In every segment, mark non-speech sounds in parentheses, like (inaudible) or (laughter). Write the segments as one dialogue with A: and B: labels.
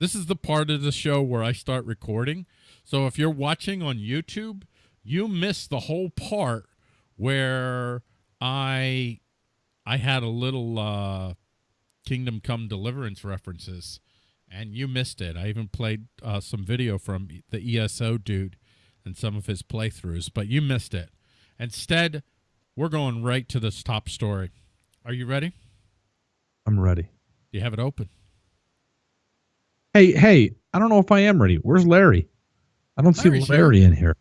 A: This is the part of the show where I start recording. So if you're watching on YouTube, you missed the whole part where I I had a little uh Kingdom Come Deliverance references and you missed it. I even played uh, some video from the ESO dude and some of his playthroughs, but you missed it. Instead, we're going right to this top story. Are you ready?
B: I'm ready.
A: Do you have it open.
B: Hey, hey, I don't know if I am ready. Where's Larry? I don't
A: Larry's
B: see Larry
A: here.
B: in here.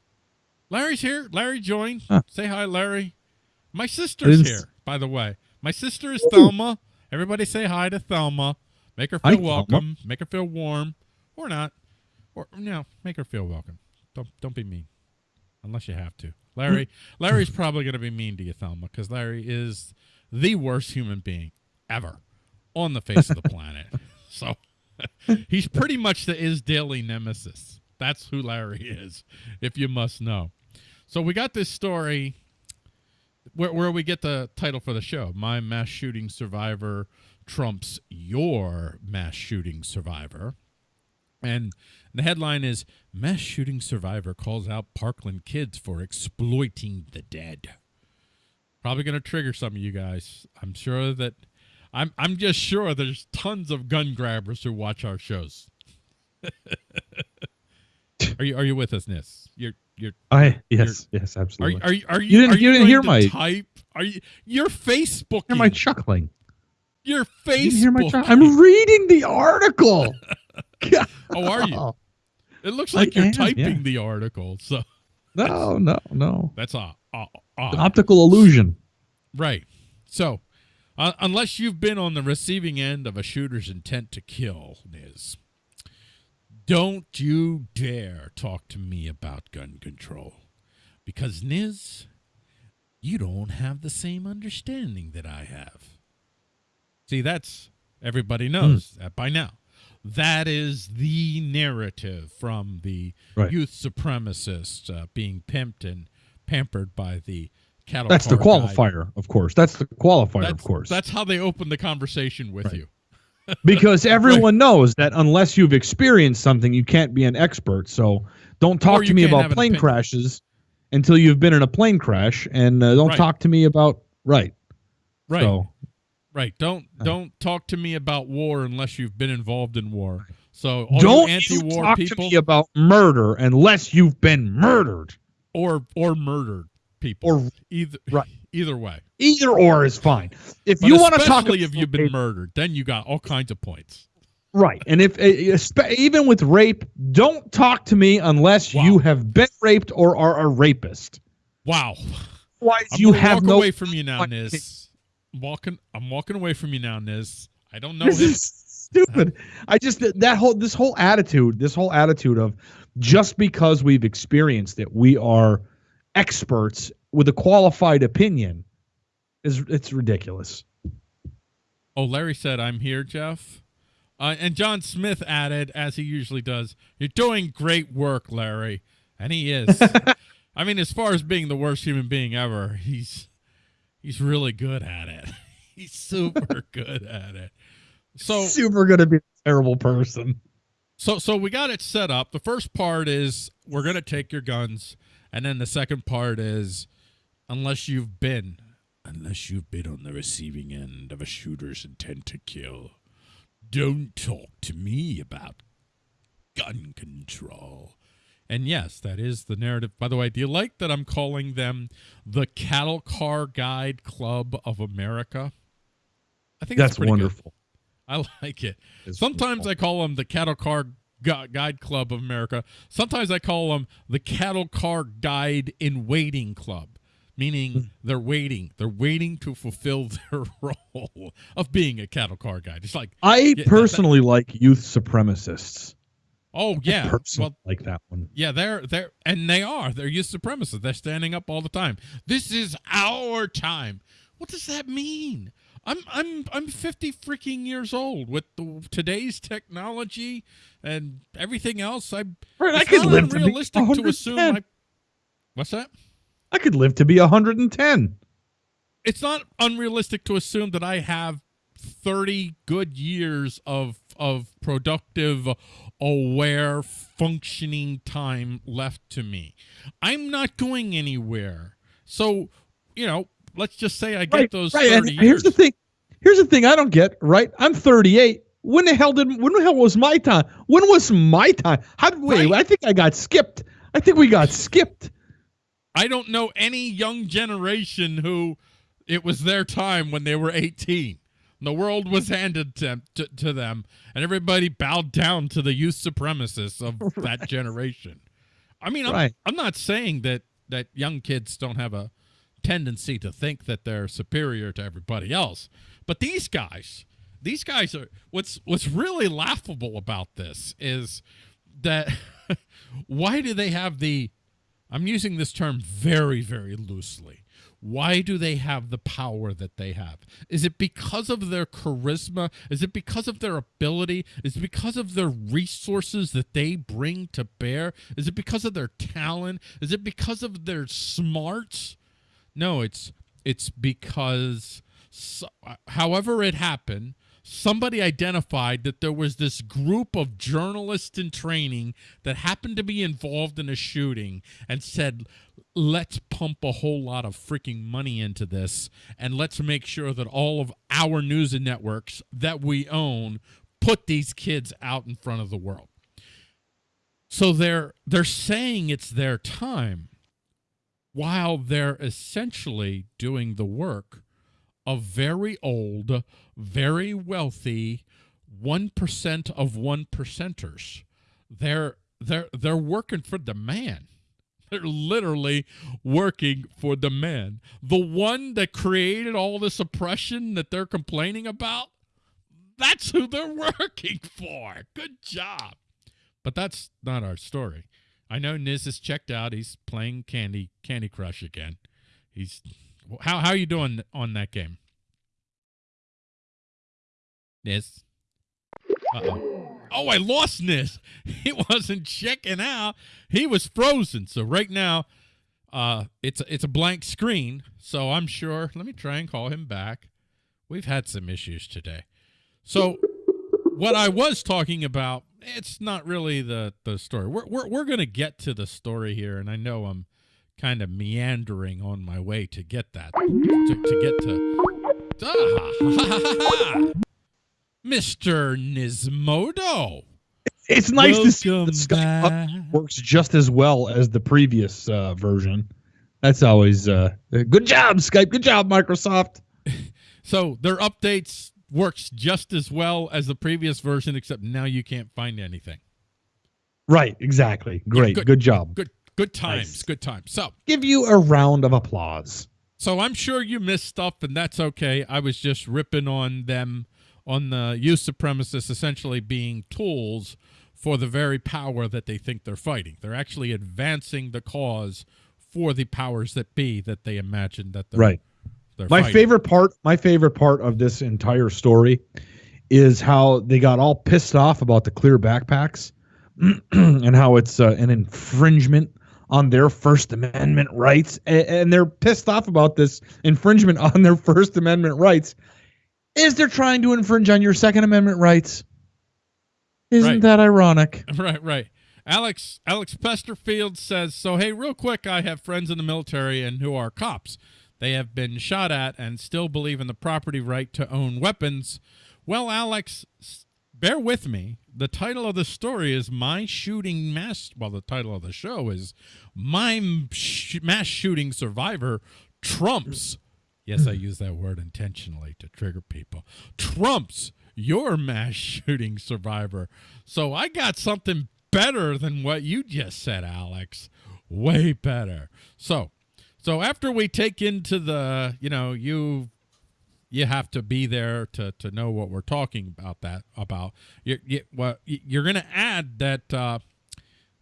A: Larry's here. Larry joined.
B: Huh.
A: Say hi, Larry. My sister's here, by the way. My sister is Thelma. Everybody say hi to Thelma. Make her
B: Hi,
A: feel
B: Thelma.
A: welcome. Make her feel warm. Or not. Or no, make her feel welcome. Don't don't be mean. Unless you have to. Larry (laughs) Larry's probably gonna be mean to you, Thelma, because Larry is the worst human being ever on the face of the planet. (laughs) So (laughs) he's pretty much the is daily nemesis. That's who Larry is, if you must know. So we got this story where, where we get the title for the show My Mass Shooting Survivor Trumps Your Mass Shooting Survivor. And the headline is Mass Shooting Survivor Calls Out Parkland Kids for Exploiting the Dead. Probably going to trigger some of you guys. I'm sure that. I'm I'm just sure there's tons of gun grabbers who watch our shows. are you are you with us, Nis? You're you're
B: I yes, yes,
A: are
B: absolutely.
A: you, are you, are you,
B: You didn't-
A: are
B: you didn't hear my-
A: type? Are you you're Facebooking?
B: hear my chuckling.
A: you're
B: You hear my
A: Facebook.
B: I'm reading the article. (laughs) (laughs)
A: Oh, are you? It looks
B: I
A: like you're
B: am,
A: typing
B: yeah.
A: the article. So
B: No, no, no.
A: that's odd. odd, odd.
B: Optical illusion.
A: Right. So, uh, unless you've been on the receiving end of a shooter's intent to kill, Niz, don't you dare talk to me about gun control. Because, Niz, you don't have the same understanding that I have. See, that's everybody knows that by now. That is the narrative from the
B: Right.
A: youth supremacists uh, being pimped and pampered by the cattle.
B: That's the
A: car guy.
B: qualifier, of course. That's the qualifier,
A: That's,
B: of course.
A: That's how they open the conversation with
B: Right.
A: you. (laughs) (laughs)
B: because everyone knows that unless you've experienced something, you can't be an expert. So don't talk to me about plane crashes until you've been in a plane crash, and uh, don't
A: Right.
B: talk to me about right.
A: Right.
B: So
A: Right. Don't
B: Uh.
A: don't talk to me about war unless you've been involved in war. So
B: don't
A: anti-war
B: talk
A: people
B: to me about murder unless you've been murdered.
A: or or murdered people
B: Or
A: either
B: Right. (laughs)
A: either way.
B: either or is fine. If
A: But
B: you want to talk,
A: especially if you've been
B: rape-
A: murdered, then you got all kinds of points.
B: right, and if uh, even with rape, don't talk to me unless
A: Wow.
B: you have been raped or are a rapist.
A: Wow. I'm
B: you have
A: walk
B: no.
A: away from you now, Niz. I'm walking I'm walking away from you now, Niz. I don't know
B: this
A: him.
B: is stupid. I just that whole this whole attitude, this whole attitude of just because we've experienced it, we are experts with a qualified opinion is it's ridiculous.
A: Oh, Larry said, I'm here, Jeff. Uh, and John Smith added, as he usually does, You're doing great work, Larry. And he is. (laughs) I mean, as far as being the worst human being ever, he's he's really good at it. (laughs) he's super (laughs) good at it. So
B: super gonna be a terrible person.
A: so so we got it set up. The first part is we're gonna take your guns, and then the second part is unless you've been unless you've been on the receiving end of a shooter's intent to kill, don't talk to me about gun control. And yes, that is the narrative. By the way, do you like that I'm calling them the Cattle Car Guide Club of America? I think
B: That's
A: pretty good.
B: wonderful.
A: I (laughs) like it.
B: It's
A: Sometimes
B: wonderful.
A: I call them the Cattle Car Guide Club of America. Sometimes I call them the Cattle Car Guide in Waiting Club,
B: Hmm.
A: meaning they're waiting. They're waiting to fulfill (laughs) their role of being a cattle car guide. It's like,
B: I
A: that-
B: personally like youth supremacists.
A: oh yeah,
B: personally
A: well
B: like that one.
A: yeah, they're they're and they are. They're youth supremacists. They're standing up all the time. This is our time. What does that mean? I'm I'm I'm 50 freaking years old with the, today's technology and everything else. I
B: Right, I could live to be
A: to assume.
B: 110.
A: I, what's that?
B: I could live to be 110.
A: It's not unrealistic to assume that I have 30 good years of of productive aware functioning time left to me. I'm not going anywhere. So, you know, let's just say I get
B: right,
A: those
B: right.
A: 30
B: And
A: years.
B: here's the thing. Here's the thing I don't get, right? I'm 38. When the hell did when the hell was my time? When was my time? How did wait,
A: Right.
B: I think I got skipped. I think we got skipped.
A: I don't know any young generation who it was their time when they were 18. The world was handed to, to, to them, and everybody bowed down to the youth supremacists of (laughs) that generation. I mean, I'm,
B: Right.
A: I'm not saying that, that young kids don't have a tendency to think that they're superior to everybody else, but these guys, these guys are what's what's really laughable about this is that (laughs) why do they have the I'm using this term very, very loosely. Why do they have the power that they have? Is it because of their charisma? Is it because of their ability? Is it because of their resources that they bring to bear? Is it because of their talent? Is it because of their smarts? No, it's it's because so, uh, however it happened, somebody identified that there was this group of journalists in training that happened to be involved in a shooting and said, let's pump a whole lot of freaking money into this and let's make sure that all of our news and networks that we own put these kids out in front of the world. So they're they're saying it's their time while they're essentially doing the work of very old, very wealthy, one percent of one percenters. They're they're they're working for the man. They're literally working for the man. The one that created all this oppression that they're complaining about. That's who they're (laughs) working for. Good job. But that's not our story. I know Niz is checked out. He's playing Candy Candy Crush again. He's how how are you doing on that game? Niz. Uh-oh. Oh, I lost Niz. (laughs) He wasn't checking out. He was frozen. So right now, uh, it's it's a blank screen. So I'm sure. Let me try and call him back. We've had some issues today. So what I was talking about, it's not really the the story. We're we're we're gonna get to the story here, and I know I'm kind of meandering on my way to get that to, to get to. (laughs) Ah, Mr. Nismodo.
B: It's nice to see the Skype
A: back.
B: works just as well as the previous uh, version. That's always uh, good job, Skype. Good job, Microsoft. (laughs)
A: So their updates works just as well as the previous version, except now you can't find anything.
B: Right, exactly. Great.
A: good.
B: good. job.
A: Good good times.
B: Nice.
A: Good times. So
B: Give you a round of applause.
A: So I'm sure you missed stuff, and that's okay. I was just ripping on them, on the youth supremacists essentially being tools for the very power that they think they're fighting. They're actually advancing the cause for the powers that be that they imagine that they're
B: Right. My
A: fighting.
B: favorite part, my favorite part of this entire story is how they got all pissed off about the clear backpacks (clears throat) and how it's uh, an infringement on their First Amendment rights. And, and they're pissed off about this infringement (laughs) on their First Amendment rights. Is they're trying to infringe on your Second Amendment rights? Isn't
A: Right.
B: that ironic? (laughs)
A: Right, right. Alex Alex Pesterfield says, "So hey, real quick, I have friends in the military and who are cops. They have been shot at and still believe in the property right to own weapons." Well, Alex, bear with me. The title of the story is "My Shooting Mass." Well, the title of the show is "My Sh- Mass Shooting Survivor Trumps." Yes, I use that word intentionally to trigger people. Trumps your mass shooting survivor. So I got something better than what you just said, Alex. Way better. So, so after we take into the, you know, you you have to be there to to know what we're talking about that about. you, you well you're going to add that uh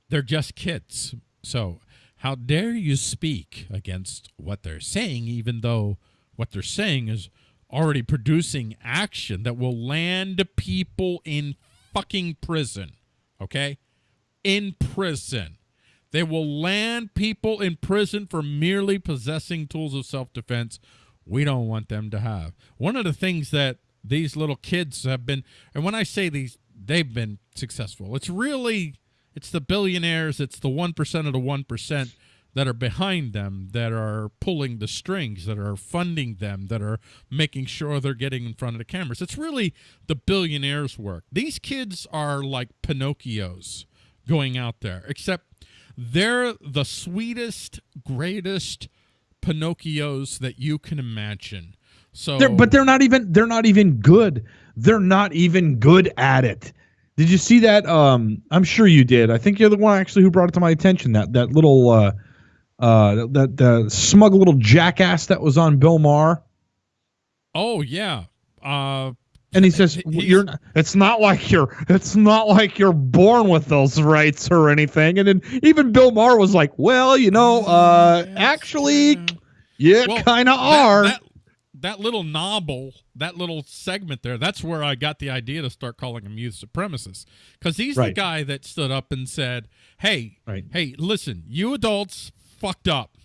A: they're just kids. So, how dare you speak against what they're saying, even though what they're saying is already producing action that will land people in fucking prison? Okay? In prison. They will land people in prison for merely possessing tools of self defense we don't want them to have. One of the things that these little kids have been, and when I say these, they've been successful. It's really, it's the billionaires, it's the one percent of the one percent that are behind them, that are pulling the strings, that are funding them, that are making sure they're getting in front of the cameras. It's really the billionaires' work. These kids are like Pinocchios going out there, except they're the sweetest, greatest Pinocchios that you can imagine. So,
B: They're, but they're not even they're not even good. They're not even good at it. Did you see that? Um, I'm sure you did. I think you're the one actually who brought it to my attention. That that little uh, uh, that the smug little jackass that was on Bill Maher.
A: oh yeah, uh,
B: And he says, (laughs) "You're. Not, it's not like you're. It's not like you're born with those rights or anything." And then even Bill Maher was like, "Well, you know, uh,
A: Yes,
B: actually,
A: yeah.
B: you
A: Well,
B: kind of are."
A: That, that little novel, that little segment there, that's where I got the idea to start calling him youth supremacist. Because he's the guy that stood up and said, Hey,
B: Right.
A: hey, listen, you adults fucked up.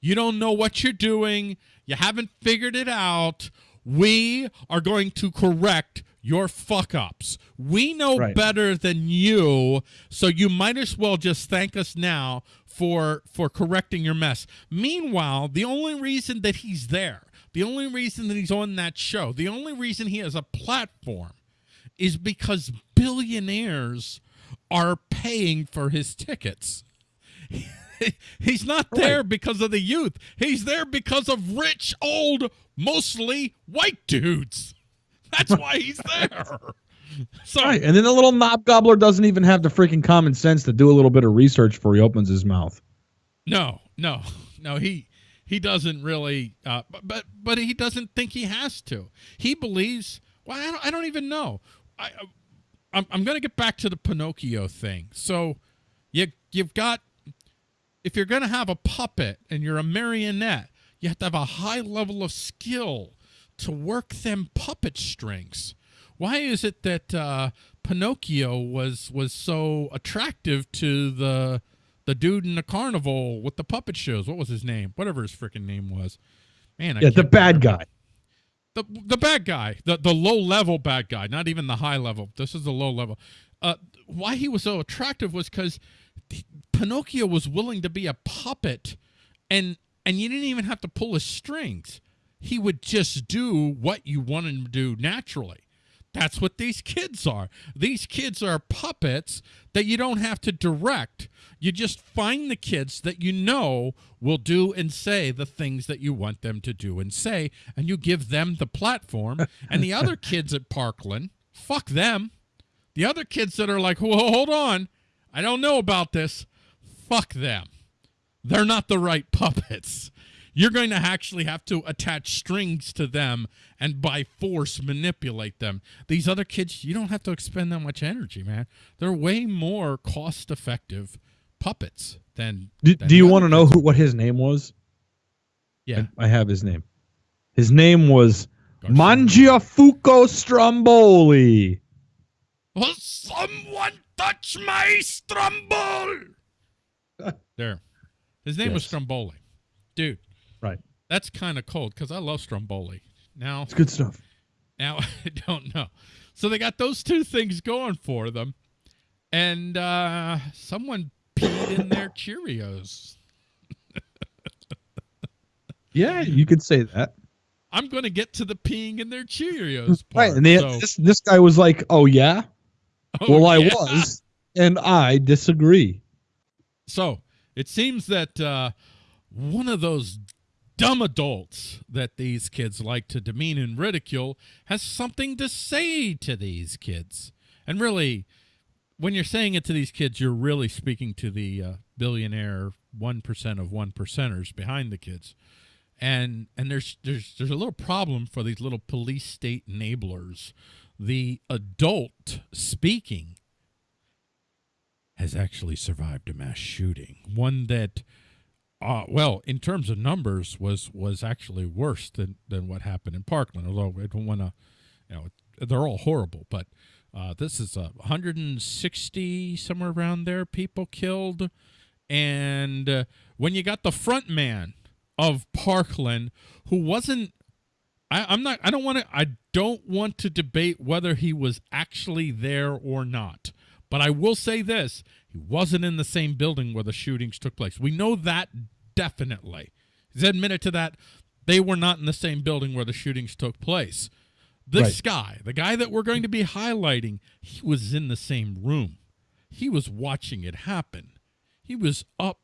A: You don't know what you're doing. You haven't figured it out. We are going to correct your fuck ups. We know
B: Right.
A: better than you, so you might as well just thank us now for for correcting your mess. Meanwhile, the only reason that he's there, the only reason that he's on that show, the only reason he has a platform is because billionaires are paying for his tickets. (laughs) (laughs) He's not there because of the youth. He's there because of rich, old, mostly white dudes. (laughs) That's why he's there. (laughs) So
B: Right, and then the little knob gobbler doesn't even have the freaking common sense to do a little bit of research before he opens his mouth.
A: no, no, no. He he doesn't really, uh, but, but but he doesn't think he has to. He believes. Well, I don't, I don't even know. I I'm, I'm going to get back to the Pinocchio thing. So you you've got if you're going to have a puppet and you're a marionette, you have to have a high level of skill to work them puppet strings. Why is it that uh, Pinocchio was was so attractive to the the dude in the carnival with the puppet shows? What was his name? Whatever his freaking name was. Man, I
B: Yeah, the bad
A: remember.
B: guy.
A: The the bad guy, the the low level bad guy, not even the high level. This is the low level. Uh, why he was so attractive was because Pinocchio was willing to be a puppet, and and you didn't even have to pull his strings. He would just do what you wanted him to do naturally. That's what these kids are. These kids are puppets that you don't have to direct. You just find the kids that you know will do and say the things that you want them to do and say, and you give them the platform. (laughs) and the other kids at Parkland, fuck them. The other kids that are like, well, hold on, I don't know about this, fuck them. They're not the right (laughs) puppets. You're going to actually have to attach strings to them and by force manipulate them. These other kids, you don't have to expend that much energy, man. They're way more cost effective puppets than.
B: Do,
A: than
B: do you want to know who, what his name was?
A: Yeah.
B: I, I have his name. His name was. Mangiafuoco Stromboli.
A: Will someone touch my Stromboli? (laughs) there. His name was Stromboli. Dude,
B: Right.
A: that's kind of cold because I love Stromboli. Now,
B: It's good stuff.
A: Now (laughs) I don't know. So they got those two things going for them, and uh, someone peed in their Cheerios. (laughs)
B: Yeah, you could say that.
A: I'm going to get to the peeing in their Cheerios part.
B: Right, and they,
A: so-
B: this this guy was like, "Oh yeah,
A: Oh, (laughs)
B: well I was, and I disagree."
A: So it seems that uh, one of those dumb adults that these kids like to demean and ridicule has something to say to these kids. And really, when you're saying it to these kids, you're really speaking to the uh, billionaire one percent of one percenters behind the kids. And and there's there's there's a little problem for these little police state enablers. The adult speaking has actually survived a mass shooting. One that, uh, well, in terms of numbers, was was actually worse than than what happened in Parkland. Although I don't want to, you know, they're all horrible, but uh, this is a 160 somewhere around there people killed, and uh, when you got the front man of Parkland who wasn't I, I'm not. I don't want to. I don't want to debate whether he was actually there or not. But I will say this: he wasn't in the same building where the shootings took place. We know that definitely. He's admitted to that. They were not in the same building where the shootings took place. This
B: Right.
A: guy, the guy that we're going to be highlighting, he was in the same room. He was watching it happen. He was up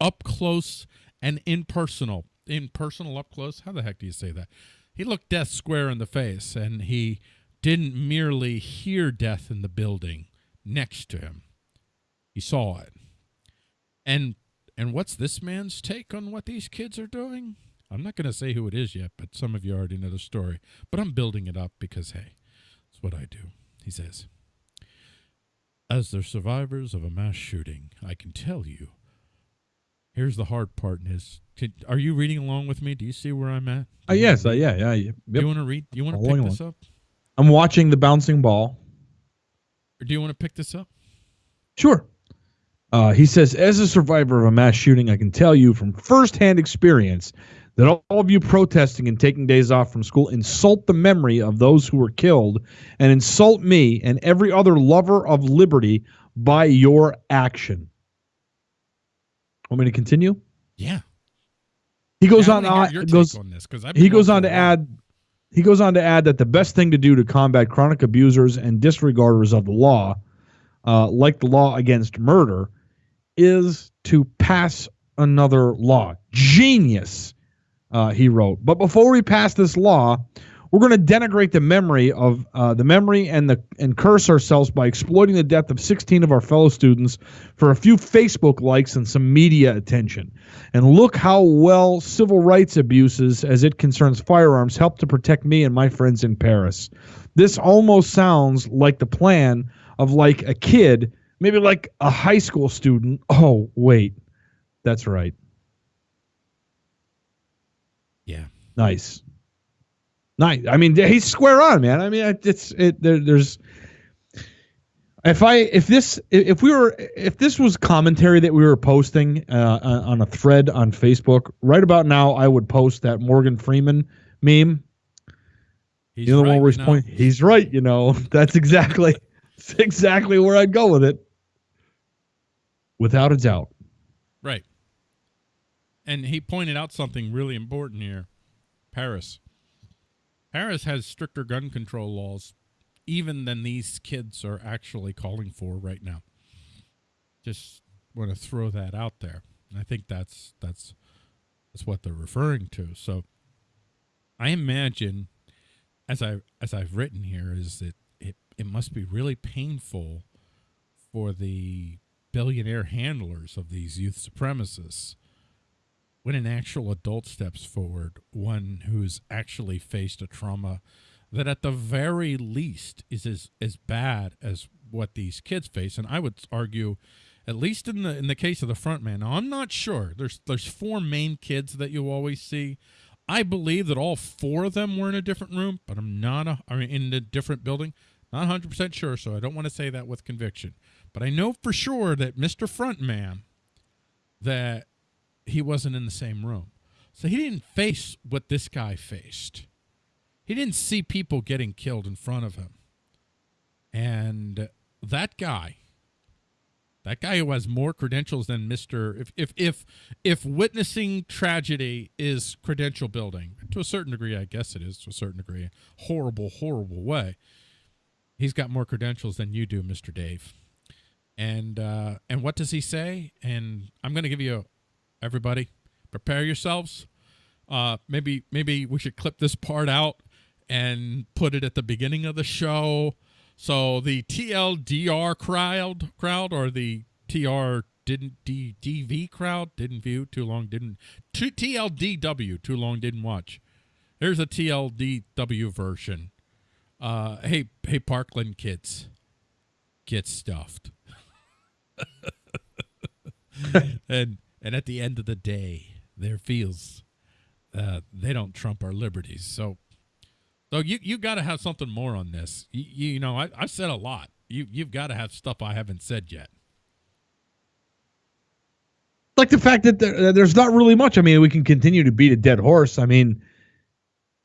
A: up close and impersonal. Impersonal up close? How the heck do you say that? He looked death square in the face and he didn't merely hear death in the building next to him. He saw it. And and what's this man's take on what these kids are doing? I'm not going to say who it is yet, but some of you already know the story. But I'm building it up because hey, it's what I do. He says, "As the survivors of a mass shooting, I can tell you Here's the hard part in his. Can, are you reading along with me? Do you see where I'm at?
B: Uh, yes, uh, yeah, yeah. yeah.
A: Do you want to read? Do you want to pick this up,
B: I'm watching the bouncing ball.
A: or do you want to pick this up?
B: Sure. Uh, he says, as a survivor of a mass shooting, I can tell you from firsthand experience that all of you protesting and taking days off from school insult the memory of those who were killed and insult me and every other lover of liberty by your action. Want me to continue?
A: Yeah.
B: He goes
A: Yeah,
B: on.
A: Your
B: goes.
A: on this because
B: he goes on to add he goes on to add that the best thing to do to combat chronic abusers and disregarders of the law uh, like the law against murder is to pass another law genius uh, he wrote but before we pass this law we're going to denigrate the memory of uh, the memory and the and curse ourselves by exploiting the death of 16 of our fellow students for a few facebook likes and some media attention and look how well civil rights abuses, as it concerns firearms, help to protect me and my friends in Paris. This almost sounds like the plan of like a kid, maybe like a high school student. Oh, wait. That's right.
A: Yeah.
B: Nice. Nice. I mean, he's square on, man. I mean, it's it. There, there's. If I if this if we were if this was commentary that we were posting uh, on a thread on Facebook right about now, I would post that Morgan Freeman meme.
A: He's
B: you know the one where he's pointing. He's right. You know (laughs) that's exactly that's exactly where I'd go with it, without a doubt.
A: Right. And he pointed out something really important here. Paris. Paris has stricter gun control laws even than these kids are actually calling for right now. Just want to throw that out there. I think that's that's that's what they're referring to. So I imagine as I as I've written here is that it it must be really painful for the billionaire handlers of these youth supremacists when an actual adult steps forward, one who's actually faced a trauma that at the very least is as, as bad as what these kids face. And I would argue, at least in the in the case of the front man, now I'm not sure. There's there's four main kids that you always see. I believe that all four of them were in a different room, but I'm not a, I mean in a different building. Not 100% sure, so I don't want to say that with conviction. But I know for sure that Mr. Frontman that he wasn't in the same room. So he didn't face what this guy faced. He didn't see people getting killed in front of him. And that guy, that guy who has more credentials than Mr. If if if if witnessing tragedy is credential building, to a certain degree, I guess it is to a certain degree, horrible, horrible way. He's got more credentials than you do, Mr. Dave. And uh, and what does he say? And I'm going to give you everybody prepare yourselves. Uh, maybe maybe we should clip this part out and put it at the beginning of the show. So the TLDR crowd crowd or the TR didn't D, DV crowd didn't view too long didn't TLDW too long didn't watch. Here's a TLDW version. Uh, hey hey Parkland kids, get stuffed. (laughs) and and at the end of the day, there feels uh, they don't trump our liberties. So, so you you got to have something more on this. You, you, know, I I've said a lot. You you've got to have stuff I haven't said yet.
B: like the fact that there, there's not really much. I mean, we can continue to beat a dead horse. I mean,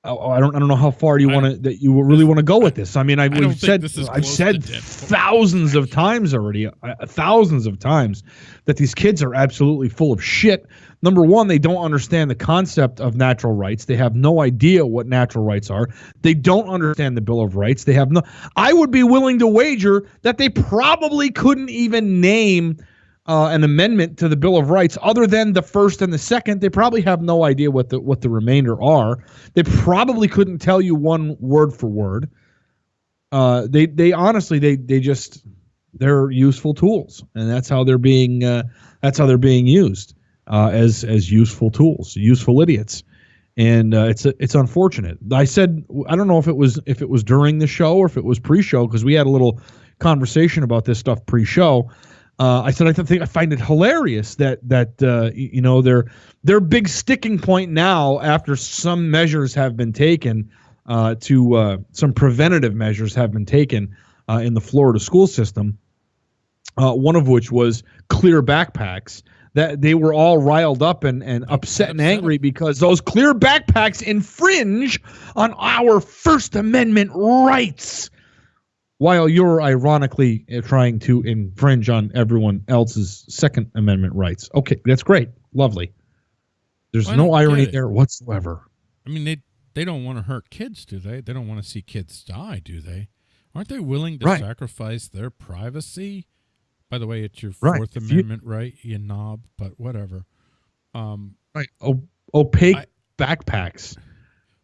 B: I don't. I don't know how far you want to that you really want to go with this. I mean, I've
A: I
B: we've said
A: this is
B: I've said thousands of times already, uh, thousands of times that these kids are absolutely full of shit. Number one, they don't understand the concept of natural rights. They have no idea what natural rights are. They don't understand the Bill of Rights. They have no. I would be willing to wager that they probably couldn't even name uh, an amendment to the Bill of Rights other than the first and the second. They probably have no idea what the what the remainder are. They probably couldn't tell you one word for word. Uh, they they honestly they they just they're useful tools, and that's how they're being uh, that's how they're being used uh, as as useful tools, useful idiots. And uh, it's it's unfortunate. I said I don't know if it was if it was during the show or if it was pre-show because we had a little conversation about this stuff pre-show. Uh, I said I think I find it hilarious that that uh, you know their their big sticking point now after some measures have been taken uh, to uh, some preventative measures have been taken uh, in the Florida school system. Uh, one of which was clear backpacks. That they were all riled up and, and upset and angry because those clear backpacks infringe on our First Amendment rights while you're ironically uh, trying to infringe on everyone else's Second Amendment rights. Okay, that's great. Lovely. There's
A: I
B: no irony there whatsoever.
A: I mean, they they don't want to hurt kids, do they? They don't want to see kids die, do they? Aren't they willing to
B: Right.
A: sacrifice their privacy? By the way, it's your
B: Right.
A: Fourth
B: you-
A: Amendment right, you knob. But whatever. Um,
B: Right. O- opaque
A: I-
B: backpacks.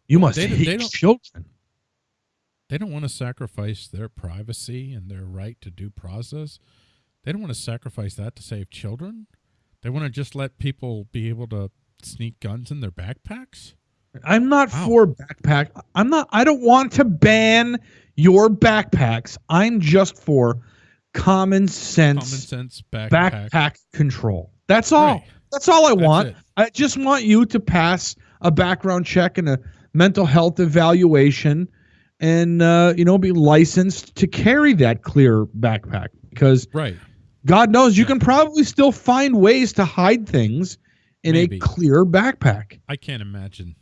B: You must
A: They
B: hate
A: they
B: children.
A: They don't want to sacrifice their privacy and their right to due process. They don't want to sacrifice that to save children. They want to just let people be able to sneak guns in their backpacks.
B: I'm not
A: Wow.
B: for backpack. I'm not. I don't want to ban your backpacks. I'm just for common sense,
A: Common sense backpack.
B: backpack control. That's all.
A: Right.
B: That's all I
A: That's
B: want.
A: it.
B: I just want you to pass a background check and a mental health evaluation, and uh, you know be licensed to carry that clear backpack because
A: Right.
B: God knows you
A: Yeah.
B: can probably still find ways to hide things in
A: Maybe.
B: a clear backpack.
A: I can't imagine.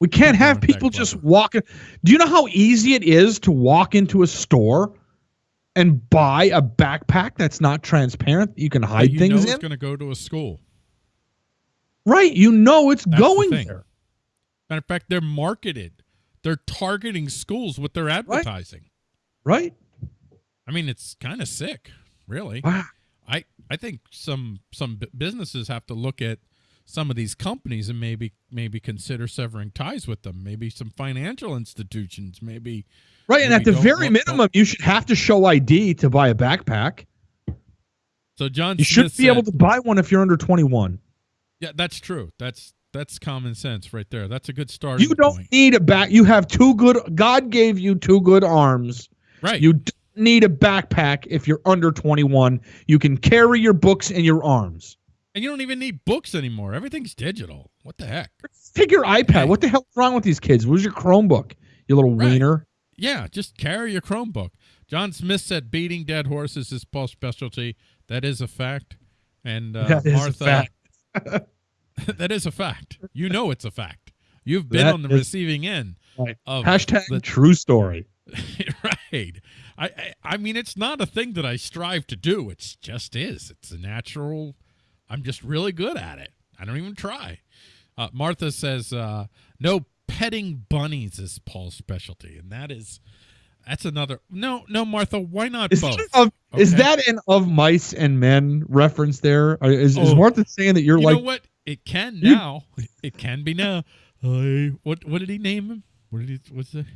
B: We can't have people just walking. Do you know how easy it is to walk into a store and buy a backpack that's not transparent that you can hide
A: you
B: things
A: know
B: in?
A: it's going to go to a school.
B: right. You know it's
A: That's
B: going
A: thing.
B: there.
A: Matter of fact, they're marketed. They're targeting schools with their advertising.
B: Right.
A: I mean, it's kind of sick, really.
B: Wow.
A: I I think some some bu- businesses have to look at some of these companies and maybe maybe consider severing ties with them. Maybe some financial institutions. Maybe
B: Right. And at the very minimum, you should have to show ID to buy a backpack.
A: so. John,
B: You should
A: Smith
B: be able to buy one if you're under 21.
A: Yeah, that's true. That's that's common sense right there. That's a good start.
B: You don't
A: point.
B: need a back. You have two good. God gave you two good arms.
A: Right.
B: You don't need a backpack if you're under 21. You can carry your books in your arms.
A: and you don't even need books anymore. Everything's digital. What the heck?
B: Take your iPad. What the hell's wrong with these kids? Where's your Chromebook? You little
A: Right.
B: wiener.
A: Yeah, just carry your Chromebook. John Smith said beating dead horses is Paul's specialty. That is a fact. And uh,
B: That is a
A: Martha,
B: fact. (laughs) (laughs)
A: that is a fact. You know it's a fact. You've been
B: That
A: on the
B: is-
A: receiving end
B: Right.
A: of
B: Hashtag
A: the
B: true story. (laughs)
A: right. I, I I mean it's not a thing that I strive to do. It's just is. It's a natural. I'm just really good at it. I don't even try. Uh, Martha says uh, no petting bunnies is Paul's specialty, and that is that's another. No, no, Martha. Why not
B: Is,
A: both?
B: that of, is that an of mice and men reference there? Is, Or Is,
A: Oh.
B: Martha saying that you're
A: you
B: like
A: know what? It can
B: You-
A: now. It can be now. I what what did he name him? What did he what's the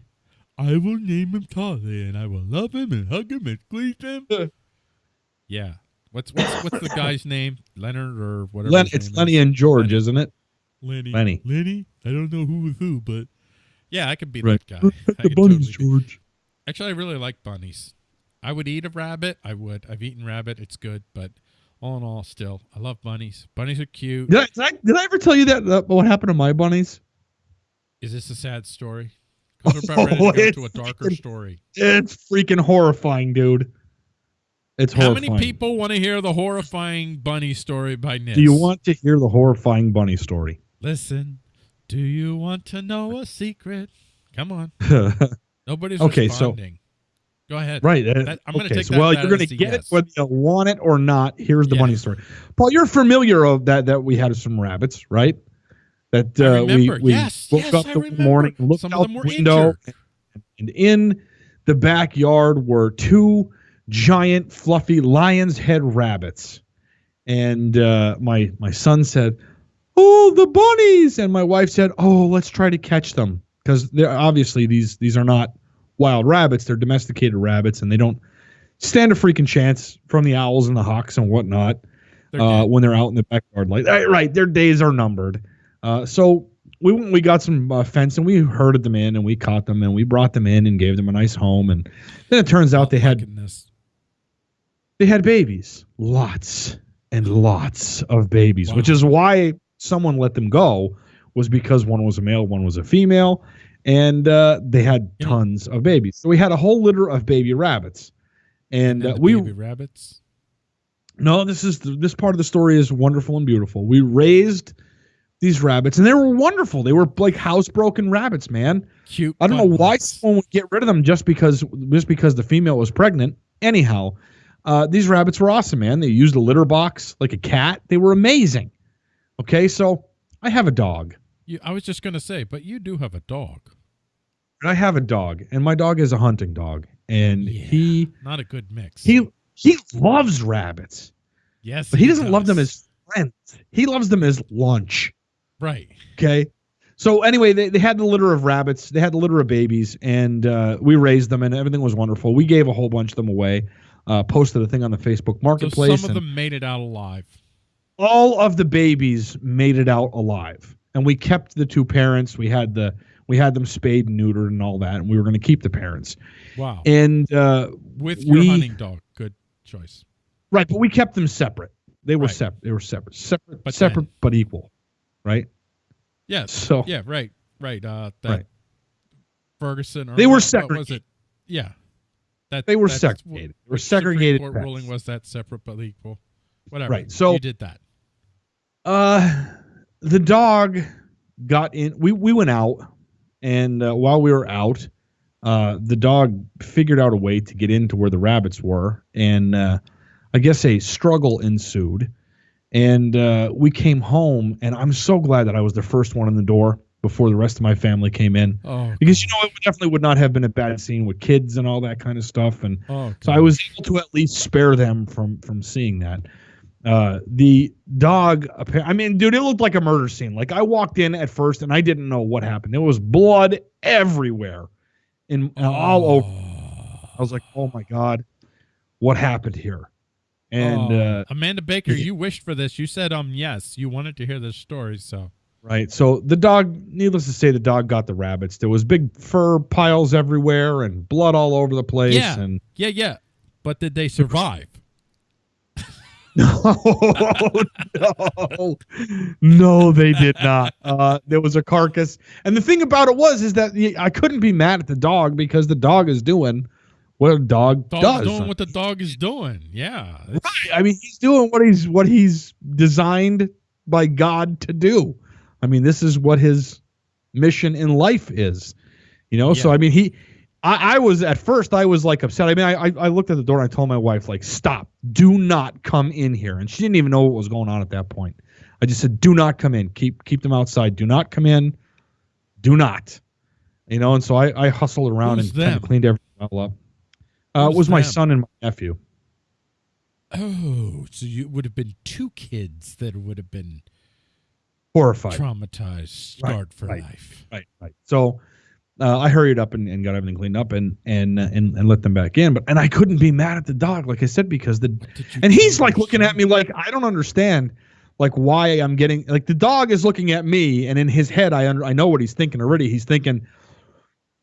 A: I will name him Tolly and I will love him and hug him and squeeze him. yeah. What's what's what's the guy's name? Leonard or whatever.
B: Len, it's Lenny
A: is.
B: and George,
A: Lenny.
B: isn't it?
A: Lenny.
B: Lenny.
A: Lenny? I don't know who was who, but yeah, I could be
B: Right.
A: that guy. I
B: the bunnies,
A: totally be-
B: George.
A: Actually, I really like bunnies. I would eat a rabbit. I would. I've eaten rabbit. It's good, but all in all, still, I love bunnies. Bunnies are cute.
B: Did I, did I did I ever tell you that uh, what happened to my bunnies?
A: Is this a sad story? Because we're about ready (laughs)
B: Oh,
A: to go to a darker
B: freaking-
A: story.
B: It's freaking horrifying, dude. It's
A: How
B: horrifying.
A: many people want to hear the horrifying bunny story by Nick?
B: do you want to hear the horrifying bunny story?
A: Listen, Do you want to know a secret? Come on. (laughs) Nobody's
B: Okay, so-
A: responding. Go ahead.
B: right. uh,
A: That- I'm
B: okay,
A: take
B: so,
A: that-
B: well, you're going to get
A: yes.
B: it whether you want it or not. Here's the
A: Yeah.
B: bunny story. Paul, you're familiar of that that we had some rabbits, right? That uh, we, we
A: yes.
B: woke
A: yes,
B: up
A: I
B: the
A: remember.
B: morning, looked
A: Some
B: out the window,
A: injured.
B: and in the backyard were two giant fluffy lion's head rabbits and uh, my my son said oh the bunnies and my wife said oh let's try to catch them because they're obviously these these are not wild rabbits they're domesticated rabbits and they don't stand a freaking chance from the owls and the hawks and whatnot uh, when they're out in the backyard. Like, right, their days are numbered. Uh, so we we got some uh, fence and we herded them in and we caught them and we brought them in and gave them a nice home. And then it turns out they
A: Oh,
B: had
A: goodness.
B: they had babies, lots and lots of babies, which is why someone let them go was because one was a male, one was a female, and uh, they had
A: Yeah.
B: tons of babies. So we had a whole litter of baby rabbits. And,
A: then
B: uh, we
A: baby rabbits.
B: no, this is this part of the story is wonderful and beautiful. We raised these rabbits, and they were wonderful. They were like housebroken rabbits, man.
A: Cute.
B: I don't know why someone would get rid of them just because just because the female was pregnant. Anyhow, uh, these rabbits were awesome, man. They used a litter box like a cat. They were amazing. Okay, so I have a dog.
A: You, I was just gonna say, but you do have a dog.
B: I have a dog, and my dog is a hunting dog, and
A: Yeah.
B: he
A: Not a good mix.
B: he he loves rabbits,
A: yes,
B: but he doesn't love them as friends. He loves them as lunch.
A: right.
B: Okay. So anyway, they, they had the litter of rabbits, they had the litter of babies, and uh, we raised them, and everything was wonderful. We gave a whole bunch of them away, uh, posted a thing on the Facebook
A: So
B: Marketplace,
A: some of them made it out alive.
B: all of the babies made it out alive. And we kept the two parents. We had the we had them spayed and neutered and all that, and we were going to keep the parents.
A: Wow.
B: And uh,
A: With your
B: we-
A: hunting dog, good choice.
B: right, but we kept them separate. They were
A: Right.
B: separate. They were separate, separate,
A: But
B: separate,
A: then-
B: but equal. Right.
A: Yes.
B: So
A: Yeah. Right. Right. Uh, that
B: Right.
A: Ferguson. Or
B: They were
A: what was it? Yeah. That
B: They were segregated. They were segregated
A: Court ruling was that separate but equal. Whatever.
B: Right, so-
A: you did that.
B: Uh, the dog got in. We we went out, and uh, while we were out, uh, the dog figured out a way to get into where the rabbits were, and uh, I guess a struggle ensued. And uh, we came home, and I'm so glad that I was the first one in the door before the rest of my family came in,
A: Oh.
B: because you know it definitely would not have been a bad scene with kids and all that kind of stuff, and
A: Oh.
B: so I was able to at least spare them from from seeing that. Uh, the dog, I mean, dude, it looked like a murder scene. Like I walked in at first and I didn't know what happened. There was blood everywhere, in uh, all over. I was like, oh my god, what happened here? And
A: Oh,
B: uh,
A: Amanda Baker, you wished for this. You said um yes. You wanted to hear this story, so
B: right, so the dog. Needless to say, the dog got the rabbits. There was big fur piles everywhere and blood all over the place.
A: Yeah.
B: And
A: yeah, yeah. But did they survive? (laughs)
B: No, no, no, they did not. Uh, there was a carcass, and the thing about it was, is that I couldn't be mad at the dog because the dog is doing what a dog
A: Dog's
B: does.
A: doing what the dog is doing. Yeah. It's-
B: I mean, he's doing what he's what he's designed by God to do. I mean, this is what his mission in life is. You know, so I mean, he. I, I was at first. I was like upset. I mean, I, I I looked at the door and I told my wife like, "Stop! Do not come in here." And she didn't even know what was going on at that point. I just said, "Do not come in. Keep keep them outside. Do not come in. Do not." You know, and so I I hustled around
A: Who's
B: and kind of cleaned everything all up. Uh, it was my son and my nephew.
A: Oh, so you would have been two kids that would have been
B: Horrified.
A: traumatized, scarred for
B: right.
A: life.
B: Right, right. So uh, I hurried up and, and got everything cleaned up and and uh, and and let them back in. But and I couldn't be mad at the dog, like I said, because the
A: What did you
B: and he's like looking at me like I don't understand, like why I'm getting like the dog is looking at me, and in his head I under, I know what he's thinking already. He's thinking,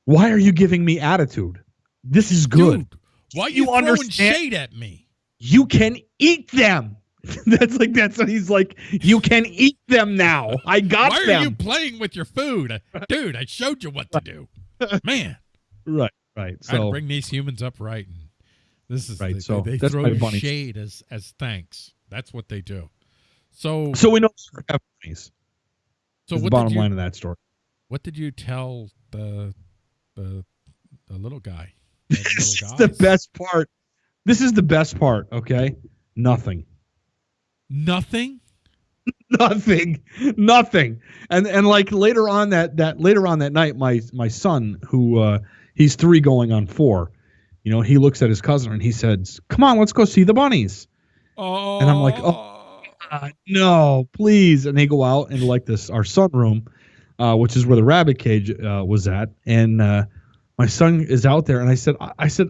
B: why are you giving me attitude? This is good.
A: Dude, why
B: You
A: you throwing
B: understand-
A: shade at me?
B: You can eat them. (laughs) that's like that's what he's like. You can eat them now. I got
A: Why are you playing with your food? (laughs) Dude, I showed you what to do. (laughs) Man,
B: right, right.
A: I had bring these humans up right. And this is
B: Right,
A: they,
B: so
A: they, they throw shade as as thanks. That's what they do. So,
B: so we know bunnies.
A: So
B: the bottom
A: you
B: line of that story.
A: what did you tell the the the little guy? The
B: this
A: little
B: is the best part. This is the best part. Okay, nothing.
A: Nothing. (laughs)
B: nothing. Nothing. And and like later on that that later on that night my my son who uh he's three going on four you know he looks at his cousin and he says come on let's go see the bunnies.
A: Oh.
B: And I'm like, uh, no please. And they go out into like this our sunroom uh which is where the rabbit cage uh was at. And uh my son is out there and i said i, I said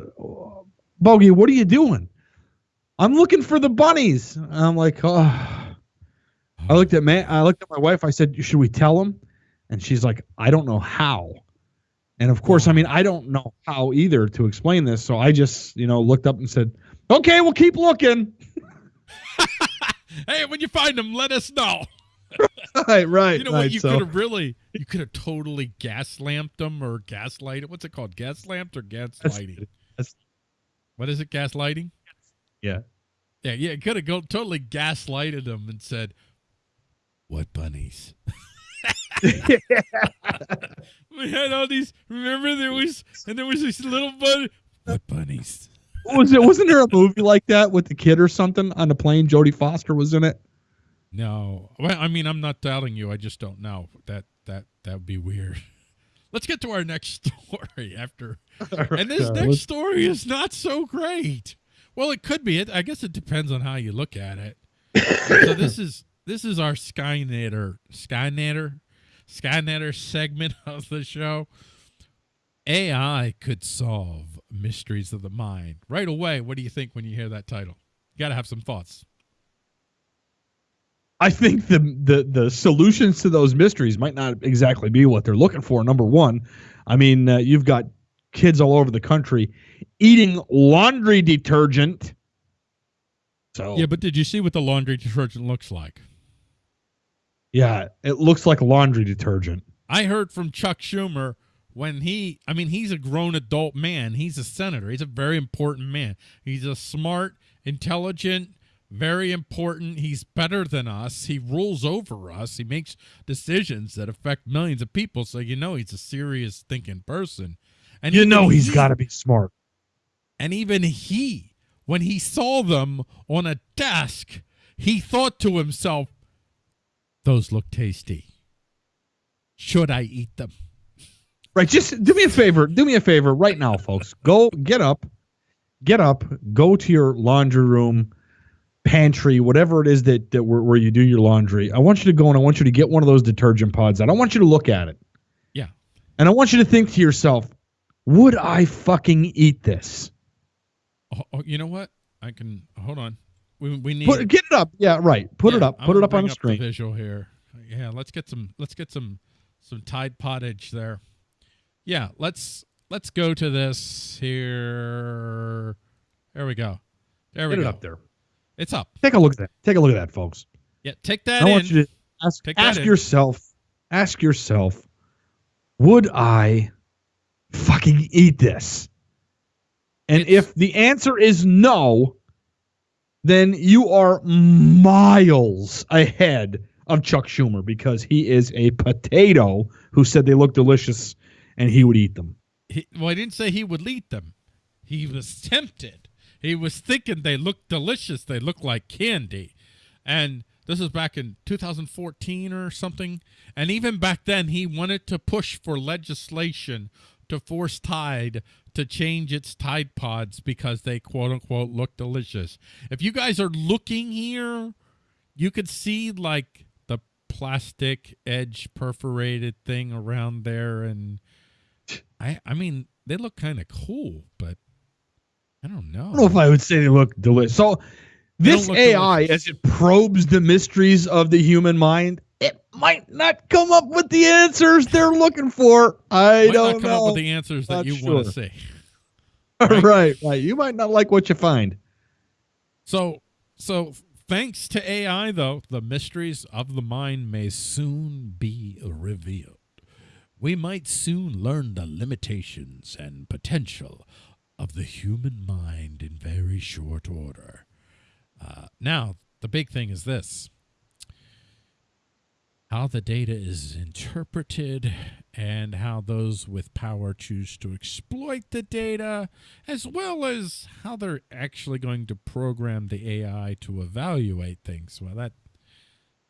B: bogey what are you doing i'm looking for the bunnies and i'm like oh I looked at man. I looked at my wife. I said, "Should we tell him?" And she's like, "I don't know how." And of course, I mean, I don't know how either to explain this. So I just, you know, looked up and said, "Okay, we'll keep looking." (laughs)
A: Hey, when you find them, let us know. (laughs)
B: right, right.
A: You know
B: right,
A: what? You
B: so-
A: could have really, you could have totally gas lamped them or gaslighted. What's it called? Gas lamped or gas
B: That's-
A: lighting?
B: that's-
A: What is it? Gas lighting?
B: Yeah.
A: Yeah, yeah. Could have go totally gaslighted them and said, "What bunnies?" (laughs) we had all these. Remember, there was and there was this little bunny. What bunnies?
B: Was it? Wasn't there a movie like that with the kid or something on the plane? Jodie Foster was in it.
A: No. Well, I mean, I'm not doubting you. I just don't know. That that that would be weird. (laughs) Let's get to our next (laughs) story after. And this
B: Uh,
A: next story is not so great. Well, it could be. It. I guess it depends on how you look at it. so this is this is our Skynetter Skynetter Skynetter segment (laughs) of the show. AI could solve mysteries of the mind right away. What do you think when you hear that title? You got to have some thoughts.
B: I think the the the solutions to those mysteries might not exactly be what they're looking for. Number one, I mean, uh, you've got kids all over the country eating laundry detergent. So
A: Yeah, but did you see what the laundry detergent looks like?
B: yeah, it looks like laundry detergent.
A: I heard from Chuck Schumer when he, I mean, he's a grown adult man. He's a senator. He's a very important man. He's a smart, intelligent, very important. He's better than us. He rules over us. He makes decisions that affect millions of people. So you know he's a serious thinking person. And
B: you know he's
A: he-
B: got to be smart.
A: And even he, when he saw them on a desk, he thought to himself, "Those look tasty. Should I eat them?"
B: Right, just do me a favor. Do me a favor right now, folks. Go get up, get up, go to your laundry room, pantry, whatever it is that, that where, where you do your laundry. I want you to go and I want you to get one of those detergent pods out. I want you to look at it.
A: Yeah.
B: And I want you to think to yourself, would I fucking eat this?
A: Oh, oh, you know what? I can hold on. We we need
B: Put, get it up. Yeah, right. Put it
A: Yeah,
B: up.
A: I'm
B: Put it up on the screen.
A: visual here. Yeah, let's get some. Let's get some some Tide Pottage there. Yeah, let's let's go to this here. There we go. There we
B: Get it
A: go.
B: up there.
A: It's up.
B: Take a look at that. Take a look at that, folks.
A: Yeah, take that
B: I
A: in.
B: want you to ask, ask yourself, ask yourself, would I fucking eat this? And
A: It's-
B: if the answer is no, then you are miles ahead of Chuck Schumer because he is a potato who said they look delicious and he would eat them.
A: He, well, I didn't say he would eat them. He was tempted. He was thinking they looked delicious. They look like candy. And this is back in 2014 or something. And even back then, he wanted to push for legislation to force Tide to change its Tide Pods because they quote unquote look delicious. If you guys are looking here, you could see like the plastic edge perforated thing around there and I I mean they look kind of cool, but I don't know.
B: I don't know if I would say they look delicious. So this AI,
A: delicious.
B: as it probes the mysteries of the human mind, it might not come up with the answers they're looking for. I
A: Might
B: don't
A: not come
B: know.
A: up with the answers that
B: Not
A: you want to see. (laughs)
B: right?
A: right?
B: right, You might not like what you find.
A: So so thanks to AI though, the mysteries of the mind may soon be revealed. We might soon learn the limitations and potential of the human mind in very short order. Uh, now, the big thing is this. How the data is interpreted and how those with power choose to exploit the data, as well as how they're actually going to program the AI to evaluate things. Well, that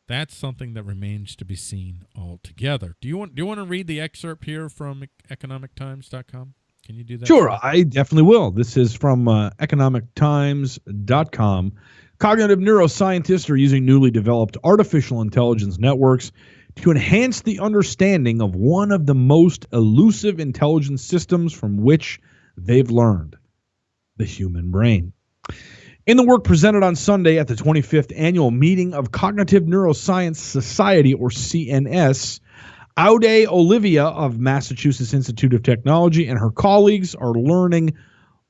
A: that's something that remains to be seen altogether. Do you want do you want to read the excerpt here from economictimes.com? Can you do that?
B: Sure, I definitely will. This is from uh, economictimes.com. Cognitive neuroscientists are using newly developed artificial intelligence networks to enhance the understanding of one of the most elusive intelligence systems from which they've learned the human brain. In the work presented on Sunday at the 25th annual meeting of Cognitive Neuroscience Society, or CNS, Aude Oliva of Massachusetts Institute of Technology and her colleagues are learning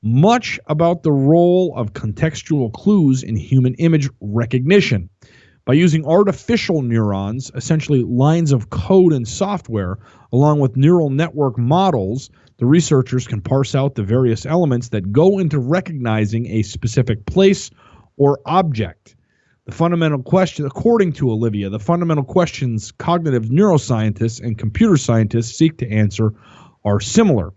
B: much about the role of contextual clues in human image recognition. By using artificial neurons, essentially lines of code and software, along with neural network models, the researchers can parse out the various elements that go into recognizing a specific place or object. The fundamental question, according to Oliva, the fundamental questions cognitive neuroscientists and computer scientists seek to answer are similar.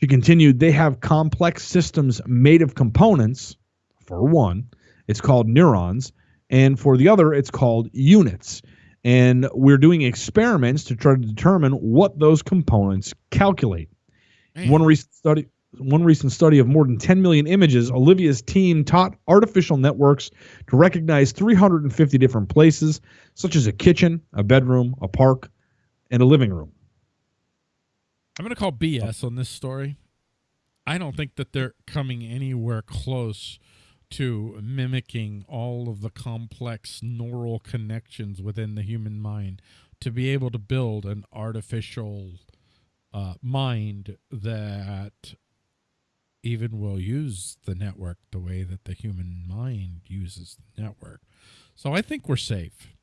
B: She continued, they have complex systems made of components. For one, it's called neurons, and for the other, it's called units. And we're doing experiments to try to determine what those components calculate. Man. One recent study one recent study of more than 10 million images, Oliva's team taught artificial networks to recognize 350 different places, such as a kitchen, a bedroom, a park, and a living room.
A: I'm going to call BS on this story. I don't think that they're coming anywhere close to mimicking all of the complex neural connections within the human mind to be able to build an artificial uh, mind that even will use the network the way that the human mind uses the network. So I think we're safe.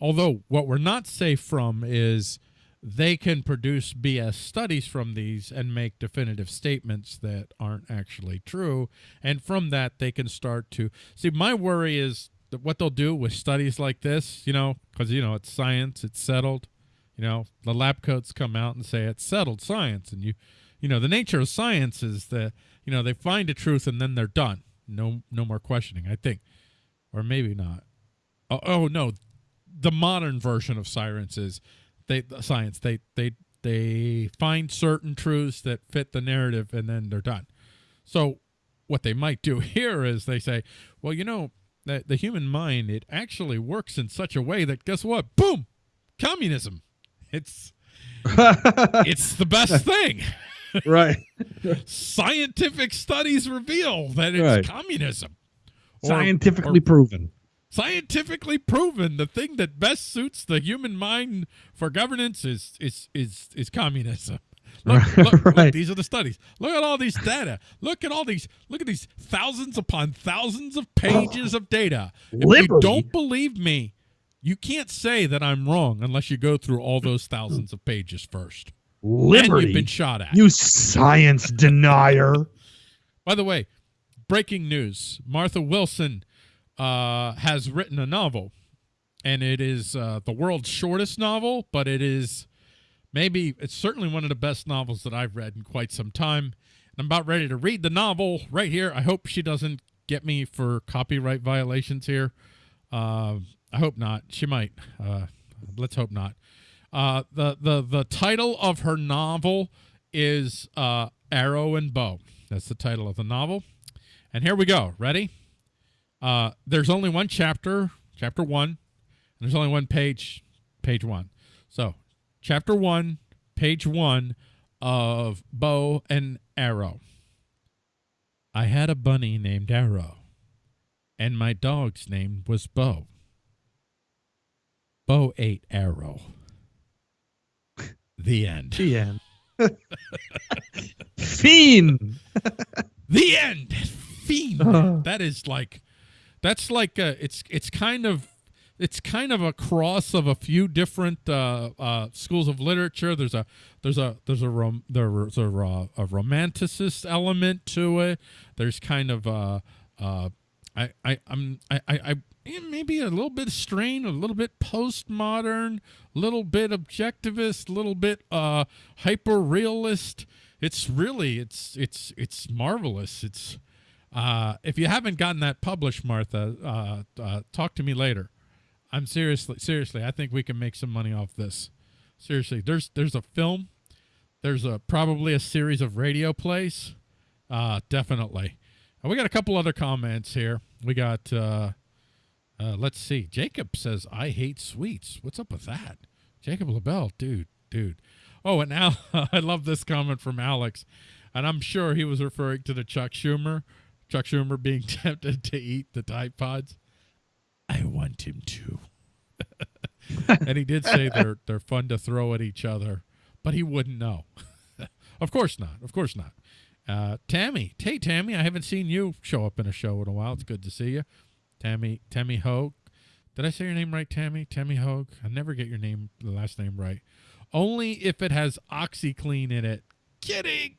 A: Although what we're not safe from is they can produce BS studies from these and make definitive statements that aren't actually true. And from that, they can start to see. My worry is that what they'll do with studies like this, you know, because, you know, it's science, it's settled. You know, the lab coats come out and say it's settled science. And you, you know, the nature of science is that, you know, they find a truth and then they're done. No, no more questioning, I think. Or maybe not. Oh, oh no. The modern version of science is they science they they they find certain truths that fit the narrative and then they're done. So what they might do (laughs) here is they say well you know the, the human mind it actually works in such a way that guess what? Boom! Communism. It's (laughs) it's the best thing. (laughs)
B: Right.
A: Scientific studies reveal that it's right. communism.
B: Scientifically or, proven
A: scientifically proven the thing that best suits the human mind for governance is is is is communism. Look, look, right. look, these are the studies. Look at all these data. Look at all these. Look at these thousands upon thousands of pages of data. If Liberty. you don't believe me, you can't say that I'm wrong unless you go through all those thousands of pages first.
B: Liberty. And
A: you've been shot at.
B: You science denier.
A: By the way, breaking news: Martha Wilson uh, has written a novel, and it is uh, the world's shortest novel, but it is maybe it's certainly one of the best novels that I've read in quite some time. And I'm about ready to read the novel right here. I hope she doesn't get me for copyright violations here. Uh, I hope not. She might. Uh, let's hope not. Uh, the the the title of her novel is uh, Arrow and Bow. That's the title of the novel. And here we go. Ready? Uh, there's only one chapter, chapter one, and there's only one page, page one. So, chapter one, page one of Bow and Arrow. I had a bunny named Arrow, and my dog's name was Bow. Bow ate Arrow. (laughs) The end.
B: The end. (laughs) Fiend.
A: the end. Fiend. Uh. That is like that's like a, it's it's kind of it's kind of a cross of a few different uh, uh, schools of literature. There's a there's a there's a rom, there's a, a romanticist element to it. There's kind of a, a I, I, I'm, I, I, I maybe a little bit strained, a little bit postmodern, a little bit objectivist, a little bit uh, hyper realist. It's really, it's, it's, it's marvelous. It's, uh, if you haven't gotten that published, Martha, uh, uh, talk to me later. I'm seriously, seriously, I think we can make some money off this. Seriously, there's, there's a film, there's a probably a series of radio plays. Uh, definitely. Uh, we got a couple other comments here. We got, uh, let's see. Jacob says, I hate sweets. What's up with that? Jacob LaBelle, dude, dude. Oh, and now (laughs) I love this comment from Alex, and I'm sure he was referring to the Chuck Schumer, Chuck Schumer being (laughs) tempted to eat the Tide Pods. I want him to. (laughs) and he did say they're (laughs) they're fun to throw at each other, but he wouldn't know. of course not. Of course not. Uh, Tammy, hey Tammy, I haven't seen you show up in a show in a while. It's good to see you. Tammy, Tammy Hogue. Did I say your name right, Tammy? Tammy Hogue. I never get your name, the last name right. Only if it has OxiClean in it. Kidding.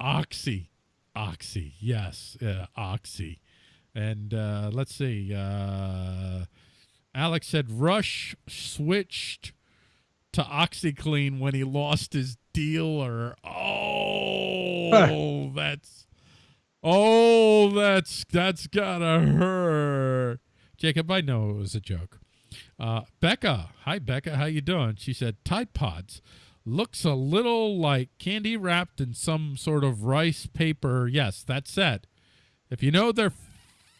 A: Oxy, Oxy, yes, uh, Oxy. And uh, let's see. Uh, Alex said Rush switched to OxiClean when he lost his dealer. Oh, that's oh, that's that's gotta hurt. Jacob, I know it was a joke. Uh, Becca, hi Becca, how you doing? She said Tide Pods looks a little like candy wrapped in some sort of rice paper. Yes, that's it. If you know they're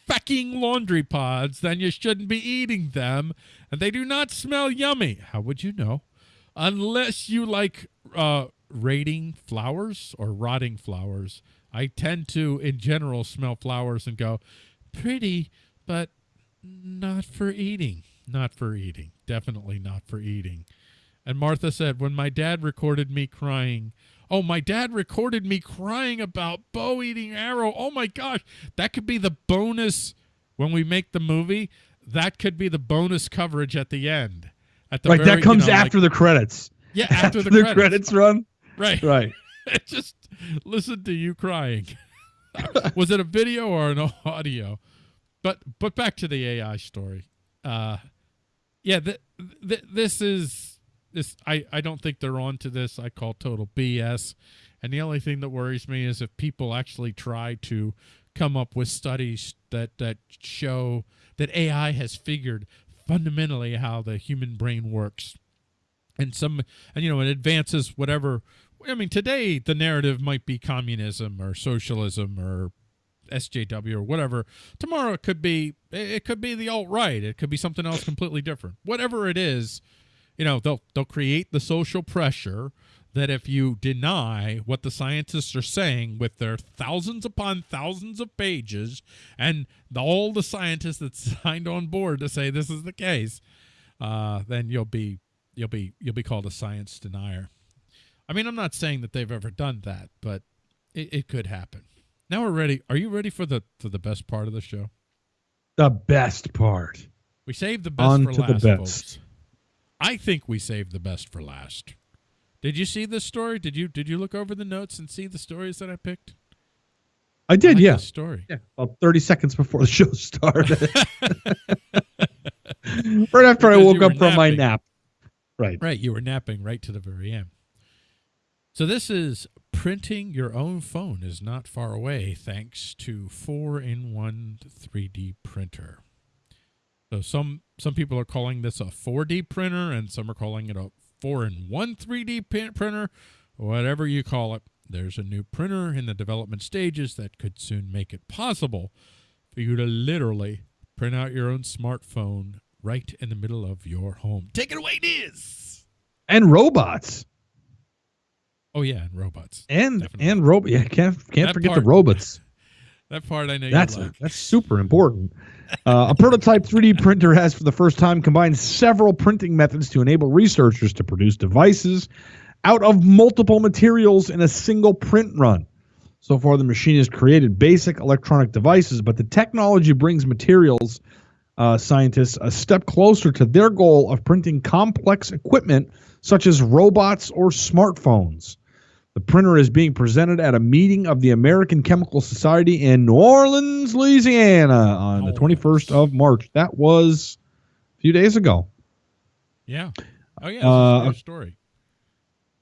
A: fucking laundry pods, then you shouldn't be eating them, and they do not smell yummy. How would you know? Unless you like uh, rating flowers or rotting flowers. I tend to, in general, smell flowers and go, pretty, but not for eating. Not for eating. Definitely not for eating. And Martha said, when my dad recorded me crying, oh, my dad recorded me crying about bow eating arrow. Oh my gosh, that could be the bonus when we make the movie. That could be the bonus coverage at the end. At the
B: right,
A: very,
B: that comes
A: you know,
B: after
A: like,
B: the credits.
A: Yeah, after, (laughs)
B: After
A: the,
B: the
A: credits.
B: credits run. (laughs)
A: Right.
B: Right. (laughs)
A: Just listen to you crying. Was it a video or an audio? But but back to the AI story. Uh, yeah, th- th- this is this. I I don't think they're on to this. I call total BS. And the only thing that worries me is if people actually try to come up with studies that that show that AI has figured fundamentally how the human brain works and some and you know it advances whatever i mean today the narrative might be communism or socialism or sjw or whatever tomorrow it could be it could be the alt-right it could be something else completely different whatever it is you know they'll they'll create the social pressure that if you deny what the scientists are saying with their thousands upon thousands of pages and the, all the scientists that (laughs) signed on board to say this is the case uh, then you'll be you'll be you'll be called a science denier. I mean, I'm not saying that they've ever done that, but it, it could happen. Now we're ready. Are you ready for the for the best part of the show?
B: The best part.
A: We saved the best
B: On
A: for
B: to the
A: last,
B: best.
A: folks. I think we saved the best for last. Did you see this story? Did you did you look over the notes and see the stories that I picked?
B: I
A: I
B: did,
A: like
B: yeah.
A: story.
B: Yeah, about 30 seconds before the (laughs) show started. (laughs) right after I woke up from my nap. Right.
A: Right, you were napping right to the very end. So this is printing your own phone is not far away thanks to 4-in-1 3D printer. So some some people are calling this a 4D printer and some are calling it a 4-in-1 3D printer, whatever you call it. There's a new printer in the development stages that could soon make it possible for you to literally print out your own smartphone right in the middle of your home. Take it away, Diz.
B: And robots.
A: Oh yeah, and robots.
B: And
A: Definitely.
B: and robot. Yeah, can't can't
A: That
B: forget
A: part-
B: the robots.
A: That part I know
B: That's
A: like.
B: that's super important. Uh, a prototype 3D printer has, for the first time, combined several printing methods to enable researchers to produce devices out of multiple materials in a single print run. So far, the machine has created basic electronic devices, but the technology brings materials uh, scientists a step closer to their goal of printing complex equipment such as robots or smartphones. The printer is being presented at a meeting of the American Chemical Society in New Orleans, Louisiana on the
A: Oh.
B: 21st of March. That was a few days ago.
A: Yeah. Oh yeah.
B: Uh,
A: a story.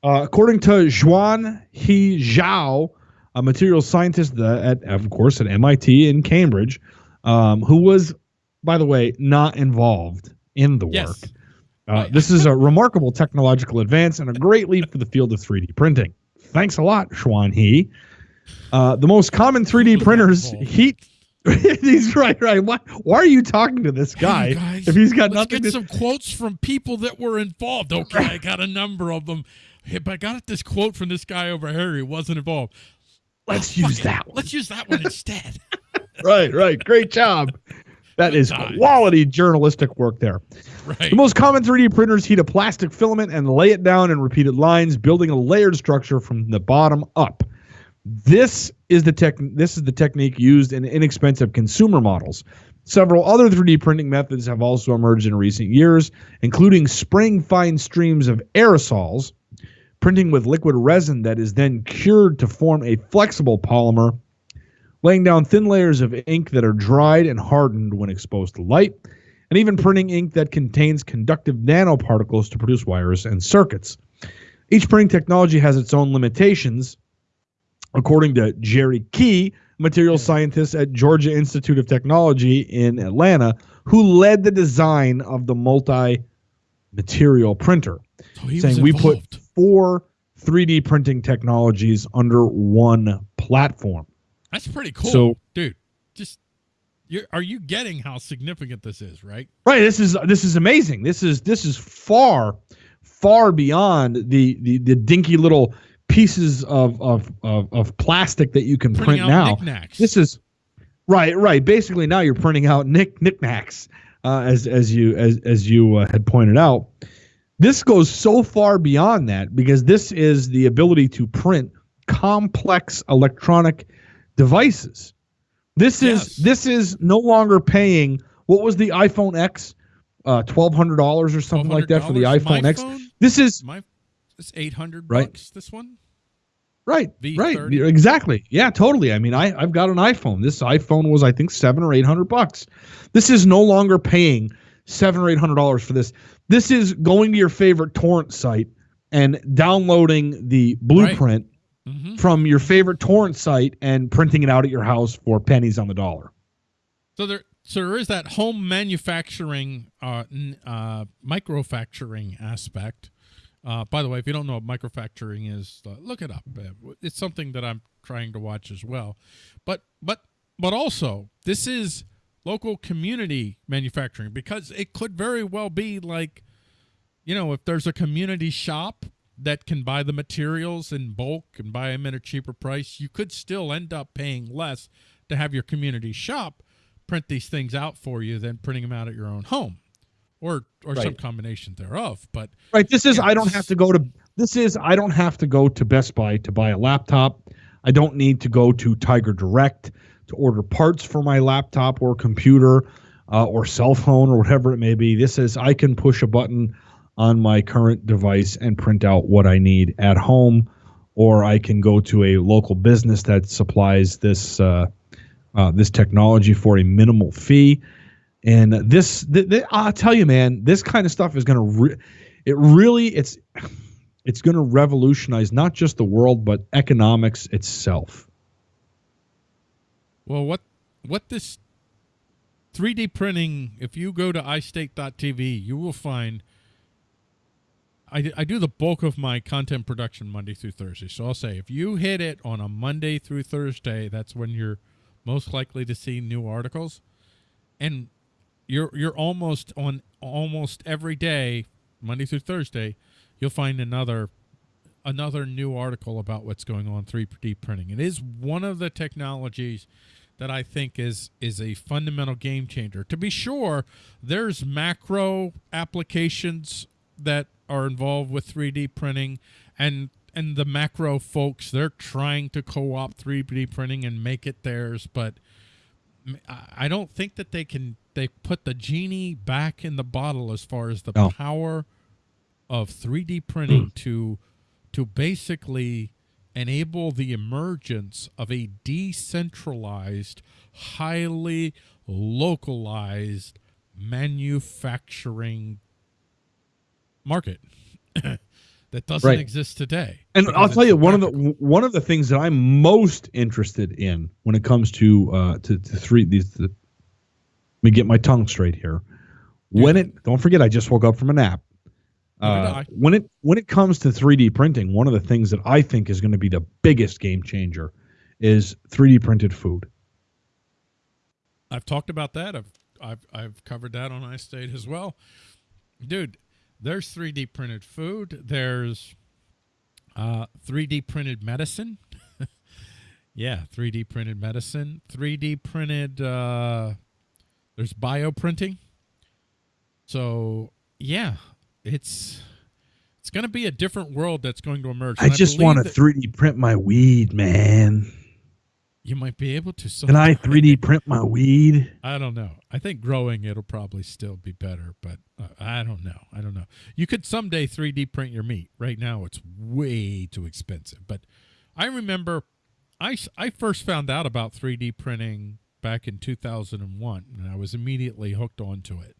B: Uh, according to Xuan He Zhao, a materials scientist at, of course, at MIT in Cambridge, um, who was, by the way, not involved in the
A: Yes.
B: work. Uh, this is a remarkable technological advance and a great leap for the field of 3D printing. Thanks a lot, Xuan He. Uh, the most common 3D printers (laughs) heat. (laughs) he's right, right. Why, why are you talking to this guy
A: Hey, guys,
B: if he's got
A: let's
B: nothing
A: get
B: to
A: some quotes from people that were involved. (laughs) Okay, I got a number of them. Hey, but I got this quote from this guy over here who wasn't involved.
B: Let's
A: Oh,
B: use
A: fuck it.
B: that one.
A: Let's use that one instead.
B: right, right. Great job. That is quality journalistic work there.
A: right.
B: The most common 3D printers heat a plastic filament and lay it down in repeated lines, building a layered structure from the bottom up. This is the tech this is the technique used in inexpensive consumer models. Several other 3D printing methods have also emerged in recent years, including spraying fine streams of aerosols, printing with liquid resin that is then cured to form a flexible polymer, laying down thin layers of ink that are dried and hardened when exposed to light, and even printing ink that contains conductive nanoparticles to produce wires and circuits. Each printing technology has its own limitations, according to Jerry Key, material scientist at Georgia Institute of Technology in Atlanta, who led the design of the multi material printer
A: So
B: saying we put four 3D printing technologies under one platform.
A: That's pretty cool.
B: So-
A: dude, just you are you getting how significant this is, right?
B: Right. This is this is amazing. This is this is far, far beyond the the, the dinky little pieces of, of of of plastic that you can
A: Printing
B: print now.
A: knickknacks.
B: This is right, right. Basically, now you're printing out nick knickknacks, uh, as as you as as you uh, had pointed out. This goes so far beyond that because this is the ability to print complex electronic devices. This is
A: Yes.
B: this is no longer paying. What was the iPhone X? Uh, twelve hundred dollars or something like that for the iPhone X.
A: phone?
B: This is
A: My it's eight hundred
B: Right.
A: bucks. This one.
B: Right,
A: V30.
B: right, exactly. Yeah, totally. I mean, I I've got an iPhone. This iPhone was, I think, seven or eight hundred bucks. This is no longer paying seven or eight hundred dollars for this. This is going to your favorite torrent site and downloading the blueprint
A: hmm
B: from your favorite torrent site and printing it out at your house for pennies on the dollar.
A: So there, so there is that home manufacturing, uh, uh, microfacturing aspect. Uh, by the way, if you don't know what microfacturing is, uh, look it up. Uh, It's something that I'm trying to watch as well. But but but also, this is local community manufacturing because it could very well be like, you know, if there's a community shop that can buy the materials in bulk and buy them at a cheaper price, you could still end up paying less to have your community shop print these things out for you than printing them out at your own home or or some combination thereof but
B: Right. This is
A: Yeah,
B: I don't have to go to this is I don't have to go to Best Buy to buy a laptop. I don't need to go to Tiger Direct to order parts for my laptop or computer uh, or cell phone or whatever it may be. This is I can push a button on my current device and print out what I need at home, or I can go to a local business that supplies this uh, uh, this technology for a minimal fee. And this, th- th- I'll tell you, man, this kind of stuff is going to, re- it really, it's, it's going to revolutionize not just the world but economics itself.
A: well what what this 3d printing if you go to istate.tv you will find I, I do the bulk of my content production Monday through Thursday. So I'll say if you hit it on a Monday through Thursday, that's when you're most likely to see new articles. And you're you're almost on almost every day, Monday through Thursday, you'll find another another new article about what's going on 3D printing. It is one of the technologies that I think is is a fundamental game changer. To be sure, there's macro applications that are involved with 3D printing and and the macro folks they're trying to co-opt 3D printing and make it theirs, but I don't think that they can they put the genie back in the bottle as far as the
B: No.
A: power of 3D printing mm. to to basically enable the emergence of a decentralized, highly localized manufacturing market (coughs) that doesn't
B: Right.
A: exist today.
B: And I'll tell you one of the one of the things that I'm most interested in when it comes to uh to, to three these. The, let me get my tongue straight here. Dude. When it don't forget, I just woke up from a nap. Uh, when it when it comes to 3D printing, one of the things that I think is going to be the biggest game changer is 3D printed food.
A: I've talked about that. I've I've I've covered that on iState as well. Dude, there's 3D printed food. There's uh 3D printed medicine. (laughs) yeah, 3D printed medicine. 3D printed uh there's bioprinting. So, yeah, it's it's going to be a different world that's going to emerge.
B: I
A: And
B: just want to 3D print my weed, man.
A: You might be able to
B: Can I 3D print my weed?
A: I don't know. I think growing it'll probably still be better, but uh, I don't know. I don't know. You could someday 3D print your meat. Right now it's way too expensive. But I remember I, I first found out about 3D printing back in 2001 and I was immediately hooked onto it.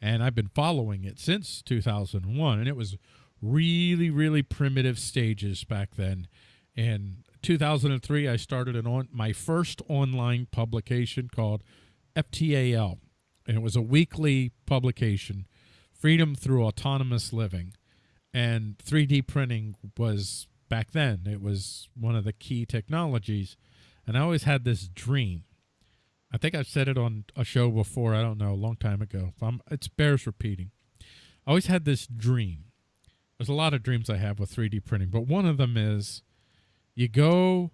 A: And I've been following it since 2001 and it was really really primitive stages back then. In 2003 I started an on my first online publication called FTAL, and it was a weekly publication, Freedom Through Autonomous Living. And 3D printing was back then, it was one of the key technologies. And I always had this dream. I think I've said it on a show before, I don't know, a long time ago. I'm, bears repeating. I always had this dream. There's a lot of dreams I have with 3D printing, but one of them is you go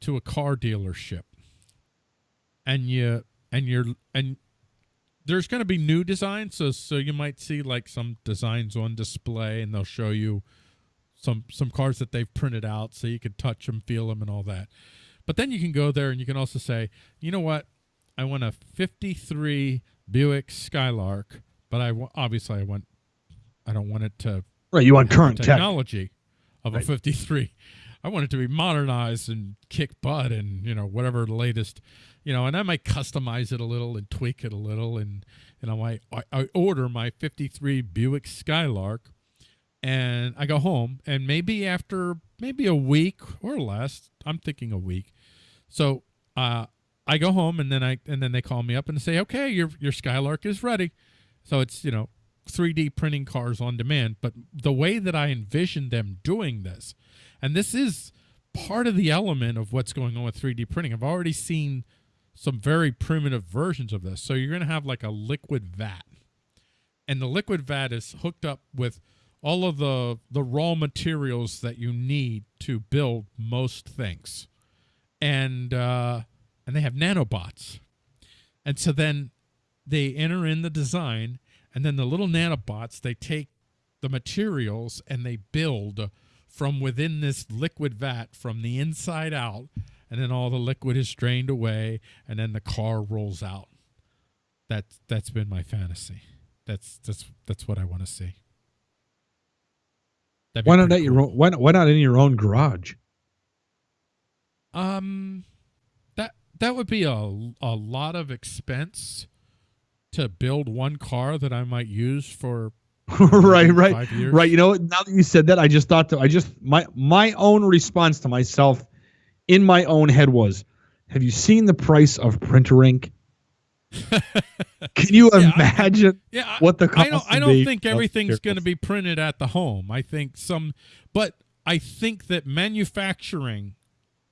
A: to a car dealership and you and you're and there's going to be new designs so so you might see like some designs on display and they'll show you some some cars that they've printed out so you can touch them feel them and all that. But then you can go there and you can also say you know what? I want a 53 buick skylark but i obviously i want i don't want it to
B: Right, you want current tech.
A: technology of a 53 i want it to be modernized and kick butt and you know whatever the latest you know and i might customize it a little and tweak it a little and know i i, I order my 53 buick skylark and i go home and maybe after maybe a week or less i'm thinking a week. So uh i go home and then i and then they call me up and say okay your your skylark is ready. So it's you know 3D printing cars on demand, but the way that I envision them doing this, and this is part of the element of what's going on with 3D printing. I've already seen some very primitive versions of this. So you're going to have like a liquid vat, and the liquid vat is hooked up with all of the the raw materials that you need to build most things, and uh, and they have nanobots, and so then they enter in the design and then the little nanobots they take the materials and they build from within this liquid vat from the inside out and then all the liquid is drained away and then the car rolls out that's that's been my fantasy that's that's that's what i want to see
B: Why not at your own? Why not, why not in your own garage?
A: Um, that that would be a a lot of expense to build one car that I might use for (laughs)
B: right, right, right. You know, now that you said that, I just thought to, I just my my own response to myself in my own head was, "Have you seen the price of printer ink? (laughs) Can you
A: Yeah, I-
B: imagine
A: Yeah,
B: what the
A: I don't. I don't think everything's going to be printed at the home. I think some, but I think that manufacturing,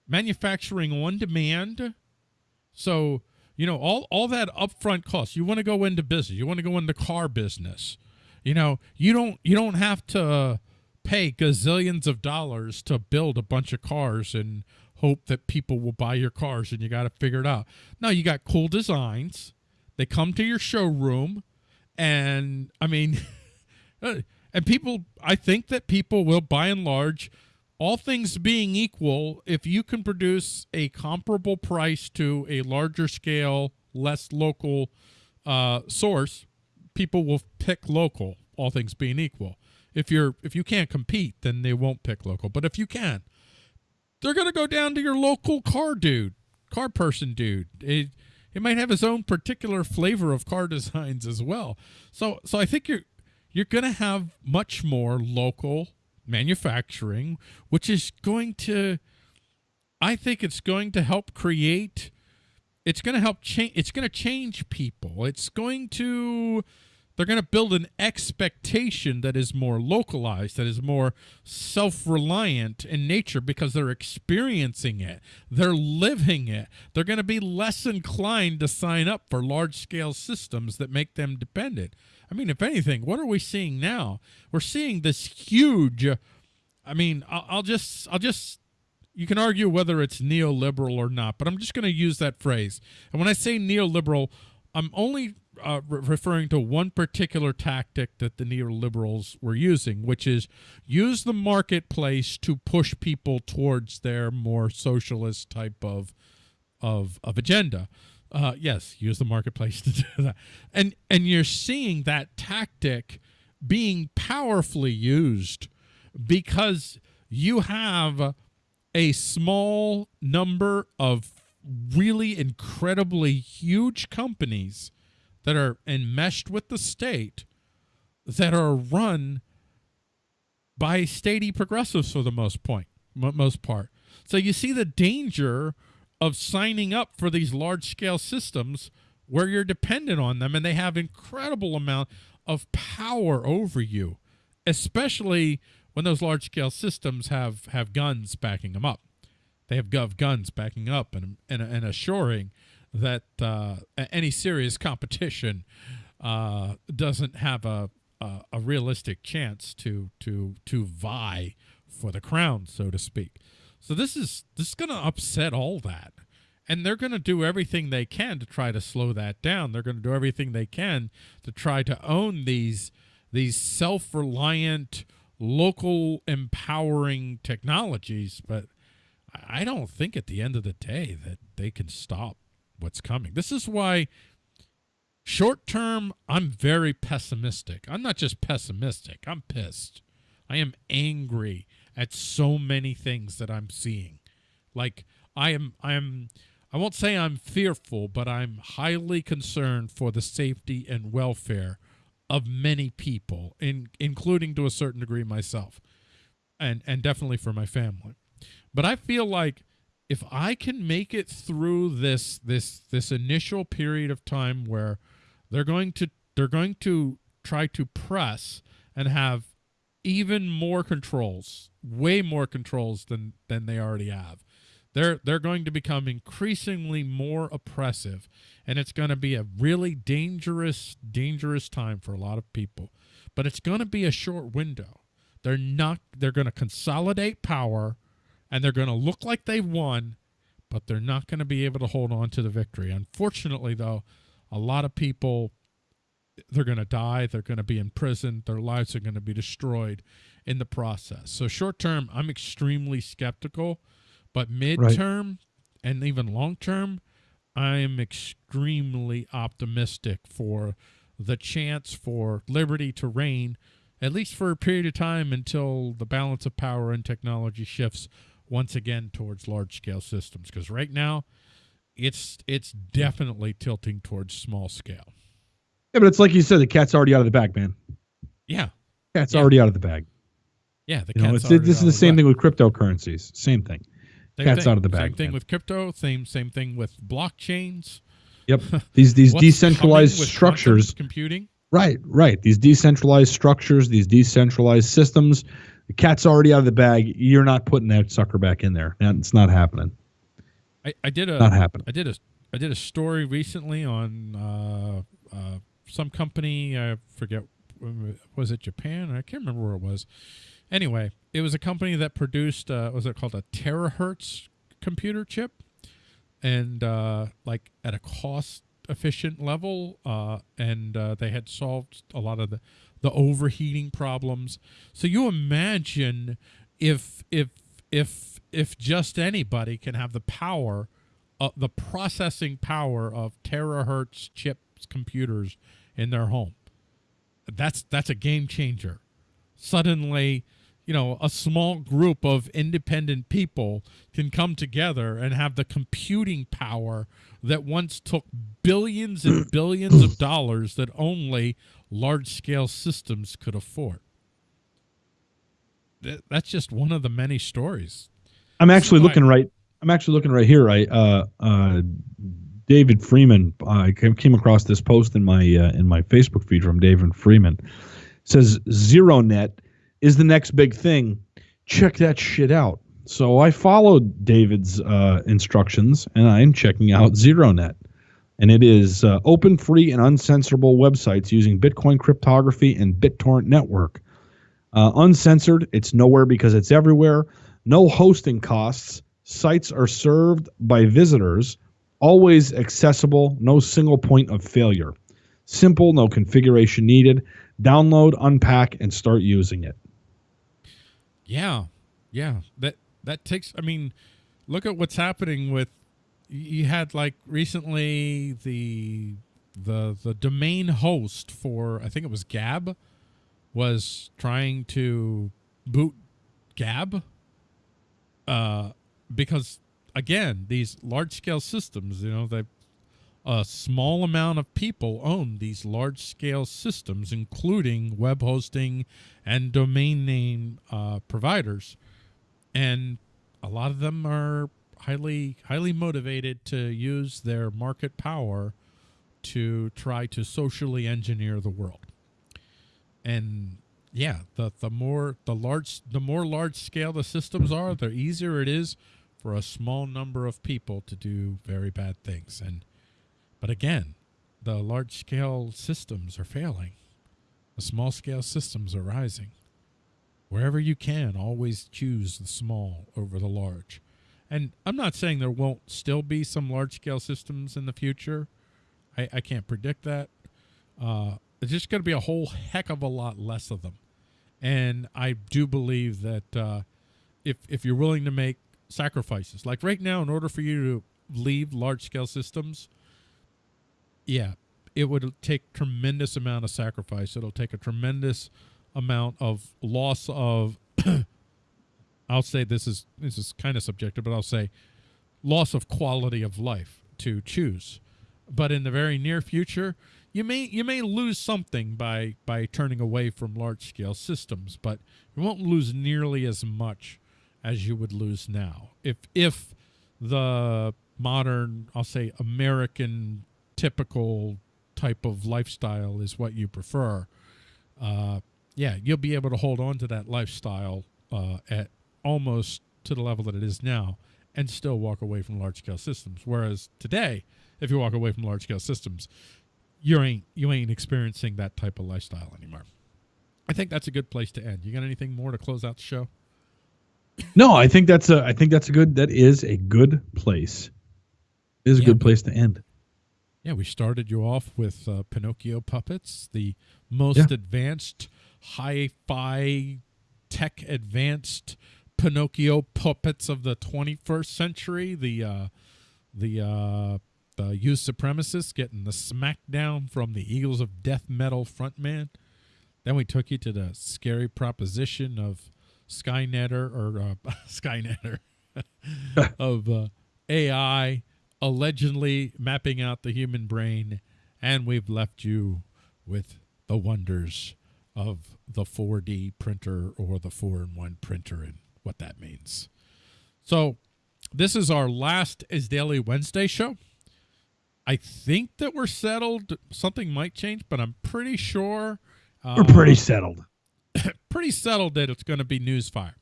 A: manufacturing on demand. So you know all all that upfront cost. You want to go into business. You want to go into car business. You know you don't you don't have to pay gazillions of dollars to build a bunch of cars and hope that people will buy your cars and you got to figure it out. No, you got cool designs. They come to your showroom and I mean (laughs) uh, and people I think that people will by and large all things being equal if you can produce a comparable price to a larger scale less local uh, source people will pick local all things being equal if you're if you can't compete then they won't pick local but if you can they're going to go down to your local car dude, car person dude. It, it might have its own particular flavor of car (laughs) designs as well. So so I think you're you're going to have much more local manufacturing, which is going to I think it's going to help create it's going to help change it's going to change people. It's going to they're going to build an expectation that is more localized, that is more self reliant in nature because they're experiencing it, they're living it. They're going to be less inclined to sign up for large scale systems that make them dependent. I mean, if anything, what are we seeing now? We're seeing this huge. I mean, I'll, I'll just, I'll just you can argue whether it's neoliberal or not, but I'm just going to use that phrase. And when I say neoliberal, I'm only uh, re- referring to one particular tactic that the neoliberals were using, which is use the marketplace to push people towards their more socialist type of of of agenda. Uh, yes, use the marketplace (laughs) to do that, and and you're seeing that tactic being powerfully used because you have a small number of really incredibly huge companies that are enmeshed with the state that are run by statey progressives for the most point most part. So you see the danger of signing up for these large scale systems where you're dependent on them and they have incredible amount of power over you especially when those large scale systems have have guns backing them up they have gov guns backing up and and, and assuring that uh, any serious competition uh, doesn't have a, a, a realistic chance to to to vie for the crown, so to speak. So this is this is going to upset all that, and they're going to do everything they can to try to slow that down. They're going to do everything they can to try to own these these self-reliant, local empowering technologies, but I don't think at the end of the day that they can stop what's coming. This is why short term I'm very pessimistic. I'm not just pessimistic, I'm pissed. I am angry at so many things that I'm seeing. Like I am I am I won't say I'm fearful, but I'm highly concerned for the safety and welfare of many people, in, including to a certain degree myself, and and definitely for my family. But I feel like if I can make it through this this this initial period of time where they're going to they're going to try to press and have even more controls, way more controls than than they already have. They're they're going to become increasingly more oppressive and it's going to be a really dangerous dangerous time for a lot of people. But it's going to be a short window. They're not they're going to consolidate power and they're going to look like they've won, but they're not going to be able to hold on to the victory. Unfortunately, though, a lot of people they're going to die, they're going to be in prison, their lives are going to be destroyed in the process. So short term, I'm extremely skeptical, but midterm right. and even long term, I am extremely optimistic for the chance for liberty to reign at least for a period of time until the balance of power and technology shifts once again towards large scale systems because right now it's it's definitely tilting towards small scale.
B: Yeah, but it's like you said, the cat's already out of the bag, man.
A: Yeah,
B: cat's
A: yeah.
B: already out of the bag.
A: Yeah, the
B: you
A: cat's
B: know, this is the same thing with cryptocurrencies. Same thing.
A: Same
B: cat's
A: thing.
B: out of the bag.
A: Same thing
B: man.
A: with crypto. Same same thing with blockchains.
B: Yep. (laughs) These these decentralized structures.
A: computing.
B: Right, right. These decentralized structures, these decentralized systems. The cat's already out of the bag. You're not putting that sucker back in there. And It's not happening.
A: I, I did a
B: not happening.
A: I did a I did a story recently on uh, uh, some company. I forget was it Japan? I can't remember where it was. Anyway, it was a company that produced uh, was it called a terahertz computer chip, and uh, like at a cost efficient level, uh, and uh, they had solved a lot of the the overheating problems. So you imagine if if if if just anybody can have the power, uh, the processing power of terahertz chips computers in their home. That's that's a game changer. Suddenly, you know, a small group of independent people can come together and have the computing power that once took billions and (clears throat) billions of dollars that only large scale systems could afford. That's just one of the many stories.
B: I'm actually looking right. I'm actually looking right here. I uh, uh, David Freeman. I came across this post in my uh, in my Facebook feed from David Freeman. Says ZeroNet is the next big thing. Check that shit out. So I followed David's uh, instructions and I'm checking out ZeroNet. And it is uh, open, free, and uncensorable websites using Bitcoin cryptography and BitTorrent network. Uh, uncensored, it's nowhere because it's everywhere. No hosting costs. Sites are served by visitors. Always accessible. No single point of failure. Simple, no configuration needed. Download, unpack, and start using it.
A: Yeah, yeah. That that takes. I mean, look at what's happening with. You had like recently the the the domain host for I think it was Gab was trying to boot Gab uh, because again these large scale systems you know they a small amount of people own these large scale systems including web hosting and domain name uh, providers. And a lot of them are highly highly motivated to use their market power to try to socially engineer the world. And yeah the the more the large the more large scale the systems are the easier it is for a small number of people to do very bad things. And but again the large scale systems are failing. The small scale systems are rising. Wherever you can always choose the small over the large. And i'm not saying there won't still be some large scale systems in the future. I, I can't predict that. Uh, there's just going to be a whole heck of a lot less of them. And i do believe that uh, if if you're willing to make sacrifices like right now in order for you to leave large scale systems yeah it would take tremendous amount of sacrifice it'll take a tremendous amount of loss of (coughs) I'll say this is this is kind of subjective, but I'll say loss of quality of life to choose. But in the very near future, you may you may lose something by by turning away from large scale systems, but you won't lose nearly as much as you would lose now. If if the modern, I'll say American typical type of lifestyle is what you prefer, uh, yeah, you'll be able to hold on to that lifestyle uh, at almost to the level that it is now and still walk away from large scale systems. Whereas today, if you walk away from large scale systems, you ain't you ain't experiencing that type of lifestyle anymore. I think that's a good place to end. You got anything more to close out the show?
B: No, I think that's a I think that's a good that is a good place. It is a yeah, good place to end.
A: Yeah, we started you off with uh, Pinocchio puppets, the most yeah. advanced hi-fi tech advanced Pinocchio puppets of the 21st century. The uh, the uh, the youth supremacists getting the smackdown from the Eagles of Death Metal frontman. Then we took you to the scary proposition of Skynetter or uh, (laughs) Skynetter (laughs) of uh, AI allegedly mapping out the human brain, and we've left you with the wonders of the 4D printer or the 4-in-1 printer and what that means. So this is our last Is Daily Wednesday show. I think that we're settled. Something might change, but I'm pretty sure.
B: Uh, we're pretty settled. (coughs)
A: pretty settled that it's going to be Newsfire.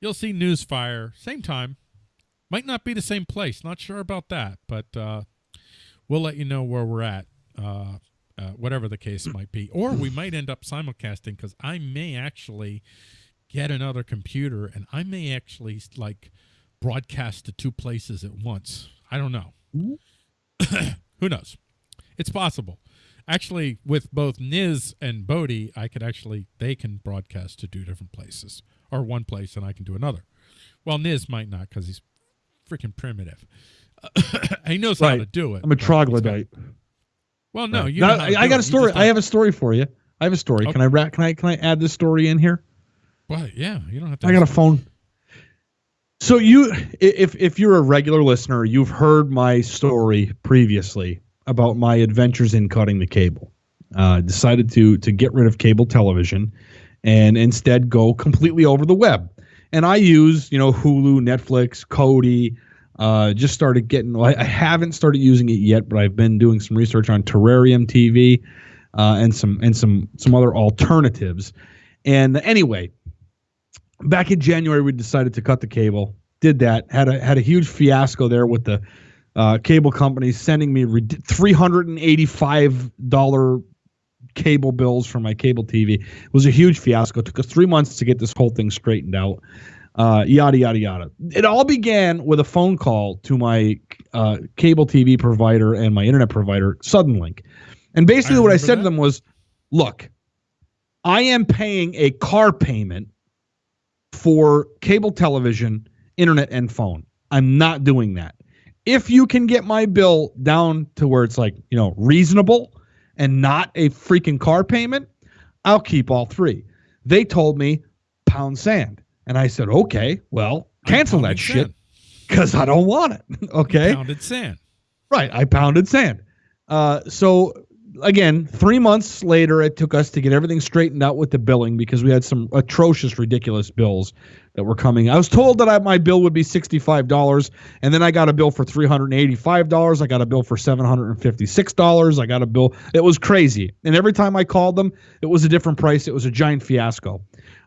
A: You'll see Newsfire, same time. Might not be the same place. Not sure about that, but uh, we'll let you know where we're at uh, uh, whatever the case might be. Or we might end up simulcasting because I may actually get another computer and I may actually like broadcast to two places at once. I don't know. (coughs) Who knows? It's possible. Actually, with both Niz and Bodie, I could actually they can broadcast to two different places or one place, and I can do another. Well, Niz might not because he's freaking primitive. (coughs) he knows right. how to do it.
B: I'm a troglodyte.
A: Well, no,
B: you. I, I got a story. I have a story for you. I have a story. Okay. Can I Can I? Can I add this story in here?
A: But yeah, you don't have to.
B: I got a phone. So you, if if you're a regular listener, you've heard my story previously about my adventures in cutting the cable. Uh, decided to to get rid of cable television, and instead go completely over the web. And I use you know Hulu, Netflix, Kodi. Uh, just started getting. I, haven't started using it yet, but I've been doing some research on Terrarium TV, uh, and some and some some other alternatives. And anyway, back in January, we decided to cut the cable. Did that. Had a had a huge fiasco there with the uh, cable companies sending me three hundred and eighty five dollar cable bills for my cable TV. It was a huge fiasco. It took us three months to get this whole thing straightened out. Uh, yada yada yada. It all began with a phone call to my uh, cable TV provider and my internet provider, Suddenlink. And basically, what I said to them was, "Look, I am paying a car payment for cable television, internet, and phone. I'm not doing that. If you can get my bill down to where it's like, you know, reasonable and not a freaking car payment, I'll keep all three. They told me pound sand. And I said, okay, well, cancel that shit because I don't want it. (laughs) okay.
A: Pounded sand.
B: Right. I pounded sand. Uh, so again, three months later, it took us to get everything straightened out with the billing because we had some atrocious, ridiculous bills that were coming. I was told that I, my bill would be sixty-five dollars, and then I got a bill for three hundred and eighty-five dollars. I got a bill for seven hundred and fifty-six dollars. I got a bill. It was crazy, and every time I called them, it was a different price. It was a giant fiasco.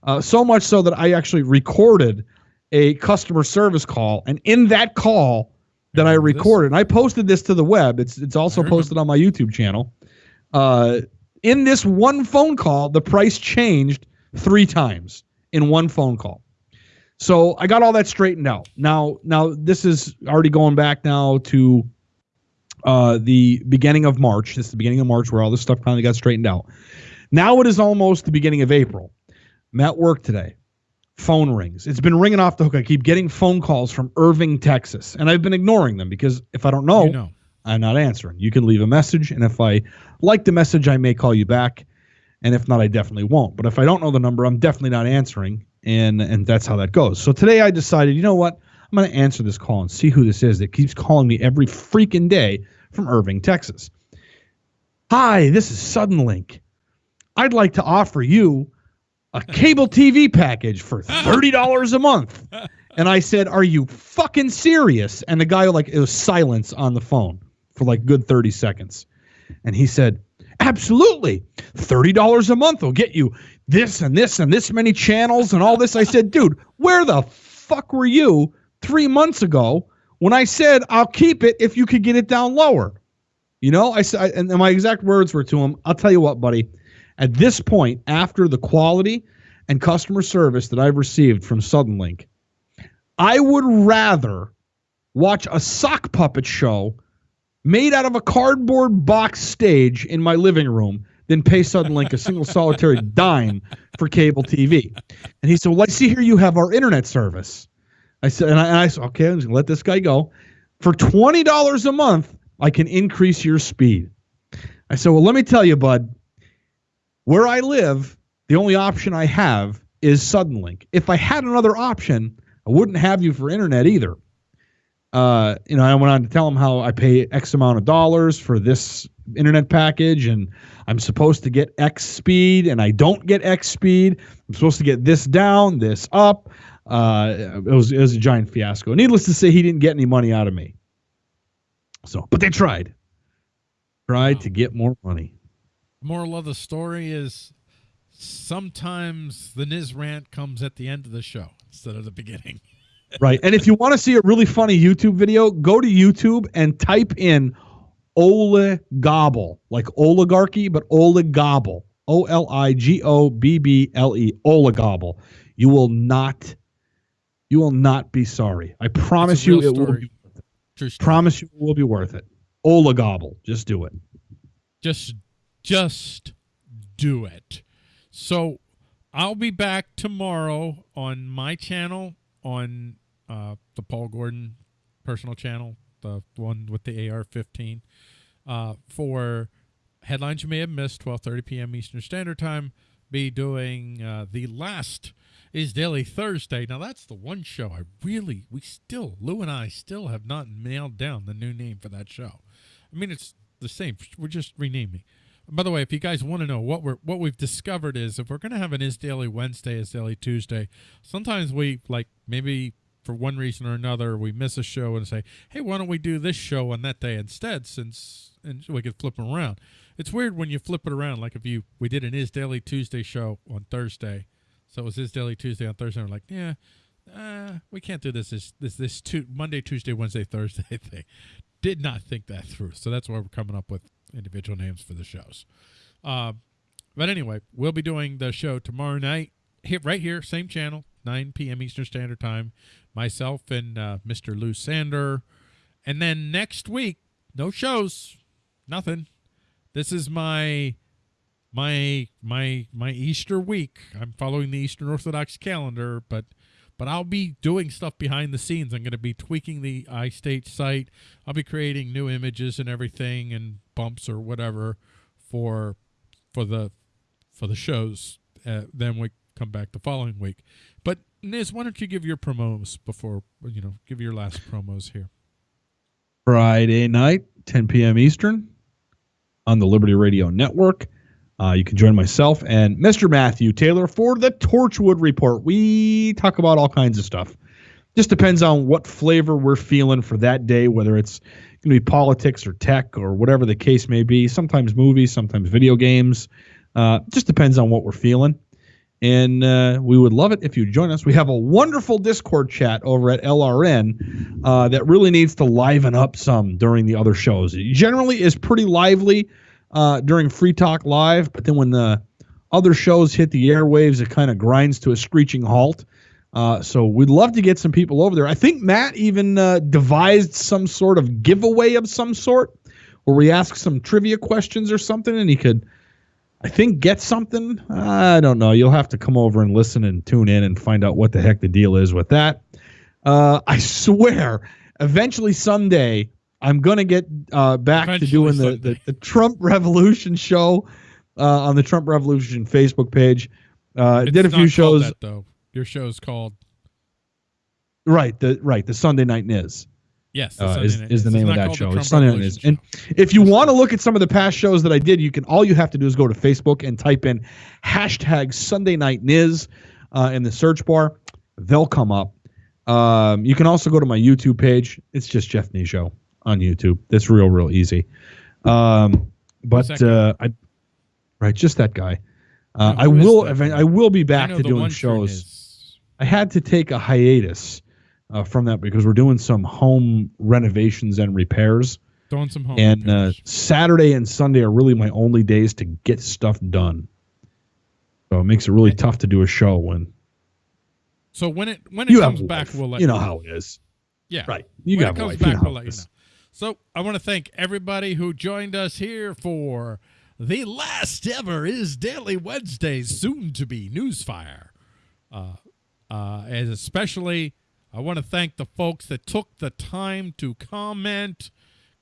B: Uh, so much so that I actually recorded a customer service call, and in that call that I
A: this?
B: recorded, and I posted this to the web. It's it's also posted on my YouTube channel. Uh, in this one phone call, the price changed three times in one phone call. So I got all that straightened out. Now, now this is already going back now to uh, the beginning of March. This is the beginning of March where all this stuff finally got straightened out. Now it is almost the beginning of April. I'm at work today. Phone rings. It's been ringing off the hook. I keep getting phone calls from Irving, Texas, and I've been ignoring them because if I don't know,
A: You know.
B: I'm not answering. You can leave a message, and if I like the message, I may call you back, and if not, I definitely won't. But if I don't know the number, I'm definitely not answering, and and that's how that goes. So today I decided, you know what? I'm going to answer this call and see who this is that keeps calling me every freaking day from Irving, Texas. Hi, this is Suddenlink. I'd like to offer you a cable TV package for (laughs) $30 a month. And I said, Are you fucking serious? And the guy, like, it was silence on the phone for like good 30 seconds. And he said, Absolutely. $30 a month will get you this and this and this many channels and all this. I said, Dude, where the fuck were you three months ago when I said I'll keep it if you could get it down lower? You know, I said, and my exact words were to him, I'll tell you what, buddy. At this point, after the quality and customer service that I've received from Suddenlink, I would rather watch a sock puppet show made out of a cardboard box stage in my living room than pay Suddenlink a single solitary (laughs) dime for cable TV. And he said, Well, I see here you have our internet service. I said, and I, and I said, okay, I'm just gonna let this guy go. For twenty dollars a month, I can increase your speed. I said, Well, let me tell you, bud, where I live, the only option I have is Suddenlink. If I had another option, I wouldn't have you for internet either. Uh, you know, I went on to tell him how I pay X amount of dollars for this internet package, and I'm supposed to get X speed, and I don't get X speed. I'm supposed to get this down, this up. Uh, it was it was a giant fiasco. Needless to say, he didn't get any money out of me. So, but they tried, tried
A: Wow.
B: to get more money.
A: Moral of the story is sometimes the Niz rant comes at the end of the show instead of the beginning. (laughs)
B: right. And if you want to see a really funny YouTube video, go to YouTube and type in oligobble, like oligarchy, but oligobble. O L I G O B B L E, oligobble. You will not, you will not be sorry. I promise you, it will be,
A: True story.
B: promise you, it will be worth it. Oligobble, just do it.
A: just just do it. So I'll be back tomorrow on my channel on uh, the Paul Gordon personal channel, the one with the AR-15, uh, for headlines you may have missed. 12:30 p.m. Eastern Standard Time. Be doing uh, the last is Daily Thursday. Now that's the one show I really we still Lou and I still have not nailed down the new name for that show. I mean it's the same. We're just renaming. By the way, if you guys want to know what we're what we've discovered is if we're gonna have an Is Daily Wednesday, Is Daily Tuesday, sometimes we like maybe for one reason or another we miss a show and say, hey, why don't we do this show on that day instead? Since and we could flip them around. It's weird when you flip it around. Like if you we did an Is Daily Tuesday show on Thursday, so it was Is Daily Tuesday on Thursday. We're like, yeah, uh, we can't do this this this this two, Monday, Tuesday, Wednesday, (laughs) Thursday thing. Did not think that through, so that's why we're coming up with individual names for the shows. Uh, but anyway, we'll be doing the show tomorrow night, here, right here, same channel, 9 p.m. Eastern Standard Time. Myself and uh, Mr. Lou Sander. And then next week, no shows, nothing. This is my my my my Easter week. I'm following the Eastern Orthodox calendar, but but I'll be doing stuff behind the scenes. I'm going to be tweaking the iState site. I'll be creating new images and everything and bumps or whatever for for the for the shows. Uh, then we come back the following week. But Niz, why don't you give your promos before you know give your last promos here?
B: Friday night, 10 p.m. Eastern, on the Liberty Radio Network. Uh, you can join myself and Mr. Matthew Taylor for the Torchwood Report. We talk about all kinds of stuff. Just depends on what flavor we're feeling for that day, whether it's going to be politics or tech or whatever the case may be. Sometimes movies, sometimes video games. Uh, just depends on what we're feeling. And uh, we would love it if you join us. We have a wonderful Discord chat over at LRN uh, that really needs to liven up some during the other shows. It generally is pretty lively uh, during Free Talk Live, but then when the other shows hit the airwaves, it kind of grinds to a screeching halt. Uh, so we'd love to get some people over there. I think Matt even uh, devised some sort of giveaway of some sort where we ask some trivia questions or something, and he could, I think, get something. I don't know. You'll have to come over and listen and tune in and find out what the heck the deal is with that. Uh, I swear, eventually someday I'm gonna get uh, back Eventually to doing the, the, the Trump Revolution show uh, on the Trump Revolution Facebook page. Uh, did a few shows.
A: That, though your show is called
B: right the right the Sunday Night Niz.
A: Yes,
B: uh, is, is the name of that show. It's Sunday Night. And if you want to look at some of the past shows that I did, you can. All you have to do is go to Facebook and type in hashtag Sunday Night Niz uh, in the search bar. They'll come up. Um, you can also go to my YouTube page. It's just Jeff Show on YouTube. That's real, real easy. Um, but uh, I, right, just that guy. Uh, I will. I will be back to doing shows. I had to take a hiatus uh, from that because we're doing some home renovations and repairs.
A: Doing some home.
B: And uh, Saturday and Sunday are really my only days to get stuff done. So it makes it really tough to do a show when.
A: So when it when it comes back, we'll let
B: you know, how it is.
A: Yeah,
B: right.
A: You when got it comes back, we'll let you know. So I want to thank everybody who joined us here for the last ever is Daily Wednesdays, soon to be Newsfire. Uh, uh, and especially, I want to thank the folks that took the time to comment.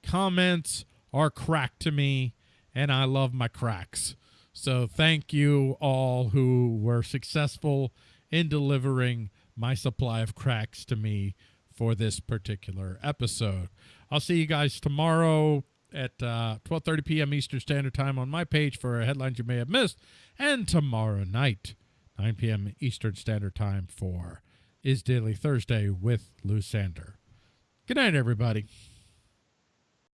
A: Comments are crack to me, and I love my cracks. So thank you all who were successful in delivering my supply of cracks to me for this particular episode. I'll see you guys tomorrow at uh, 12.30 p.m. Eastern Standard Time on my page for headlines you may have missed. And tomorrow night, 9 p.m. Eastern Standard Time for Is Daily Thursday with Lou Sander. Good night, everybody.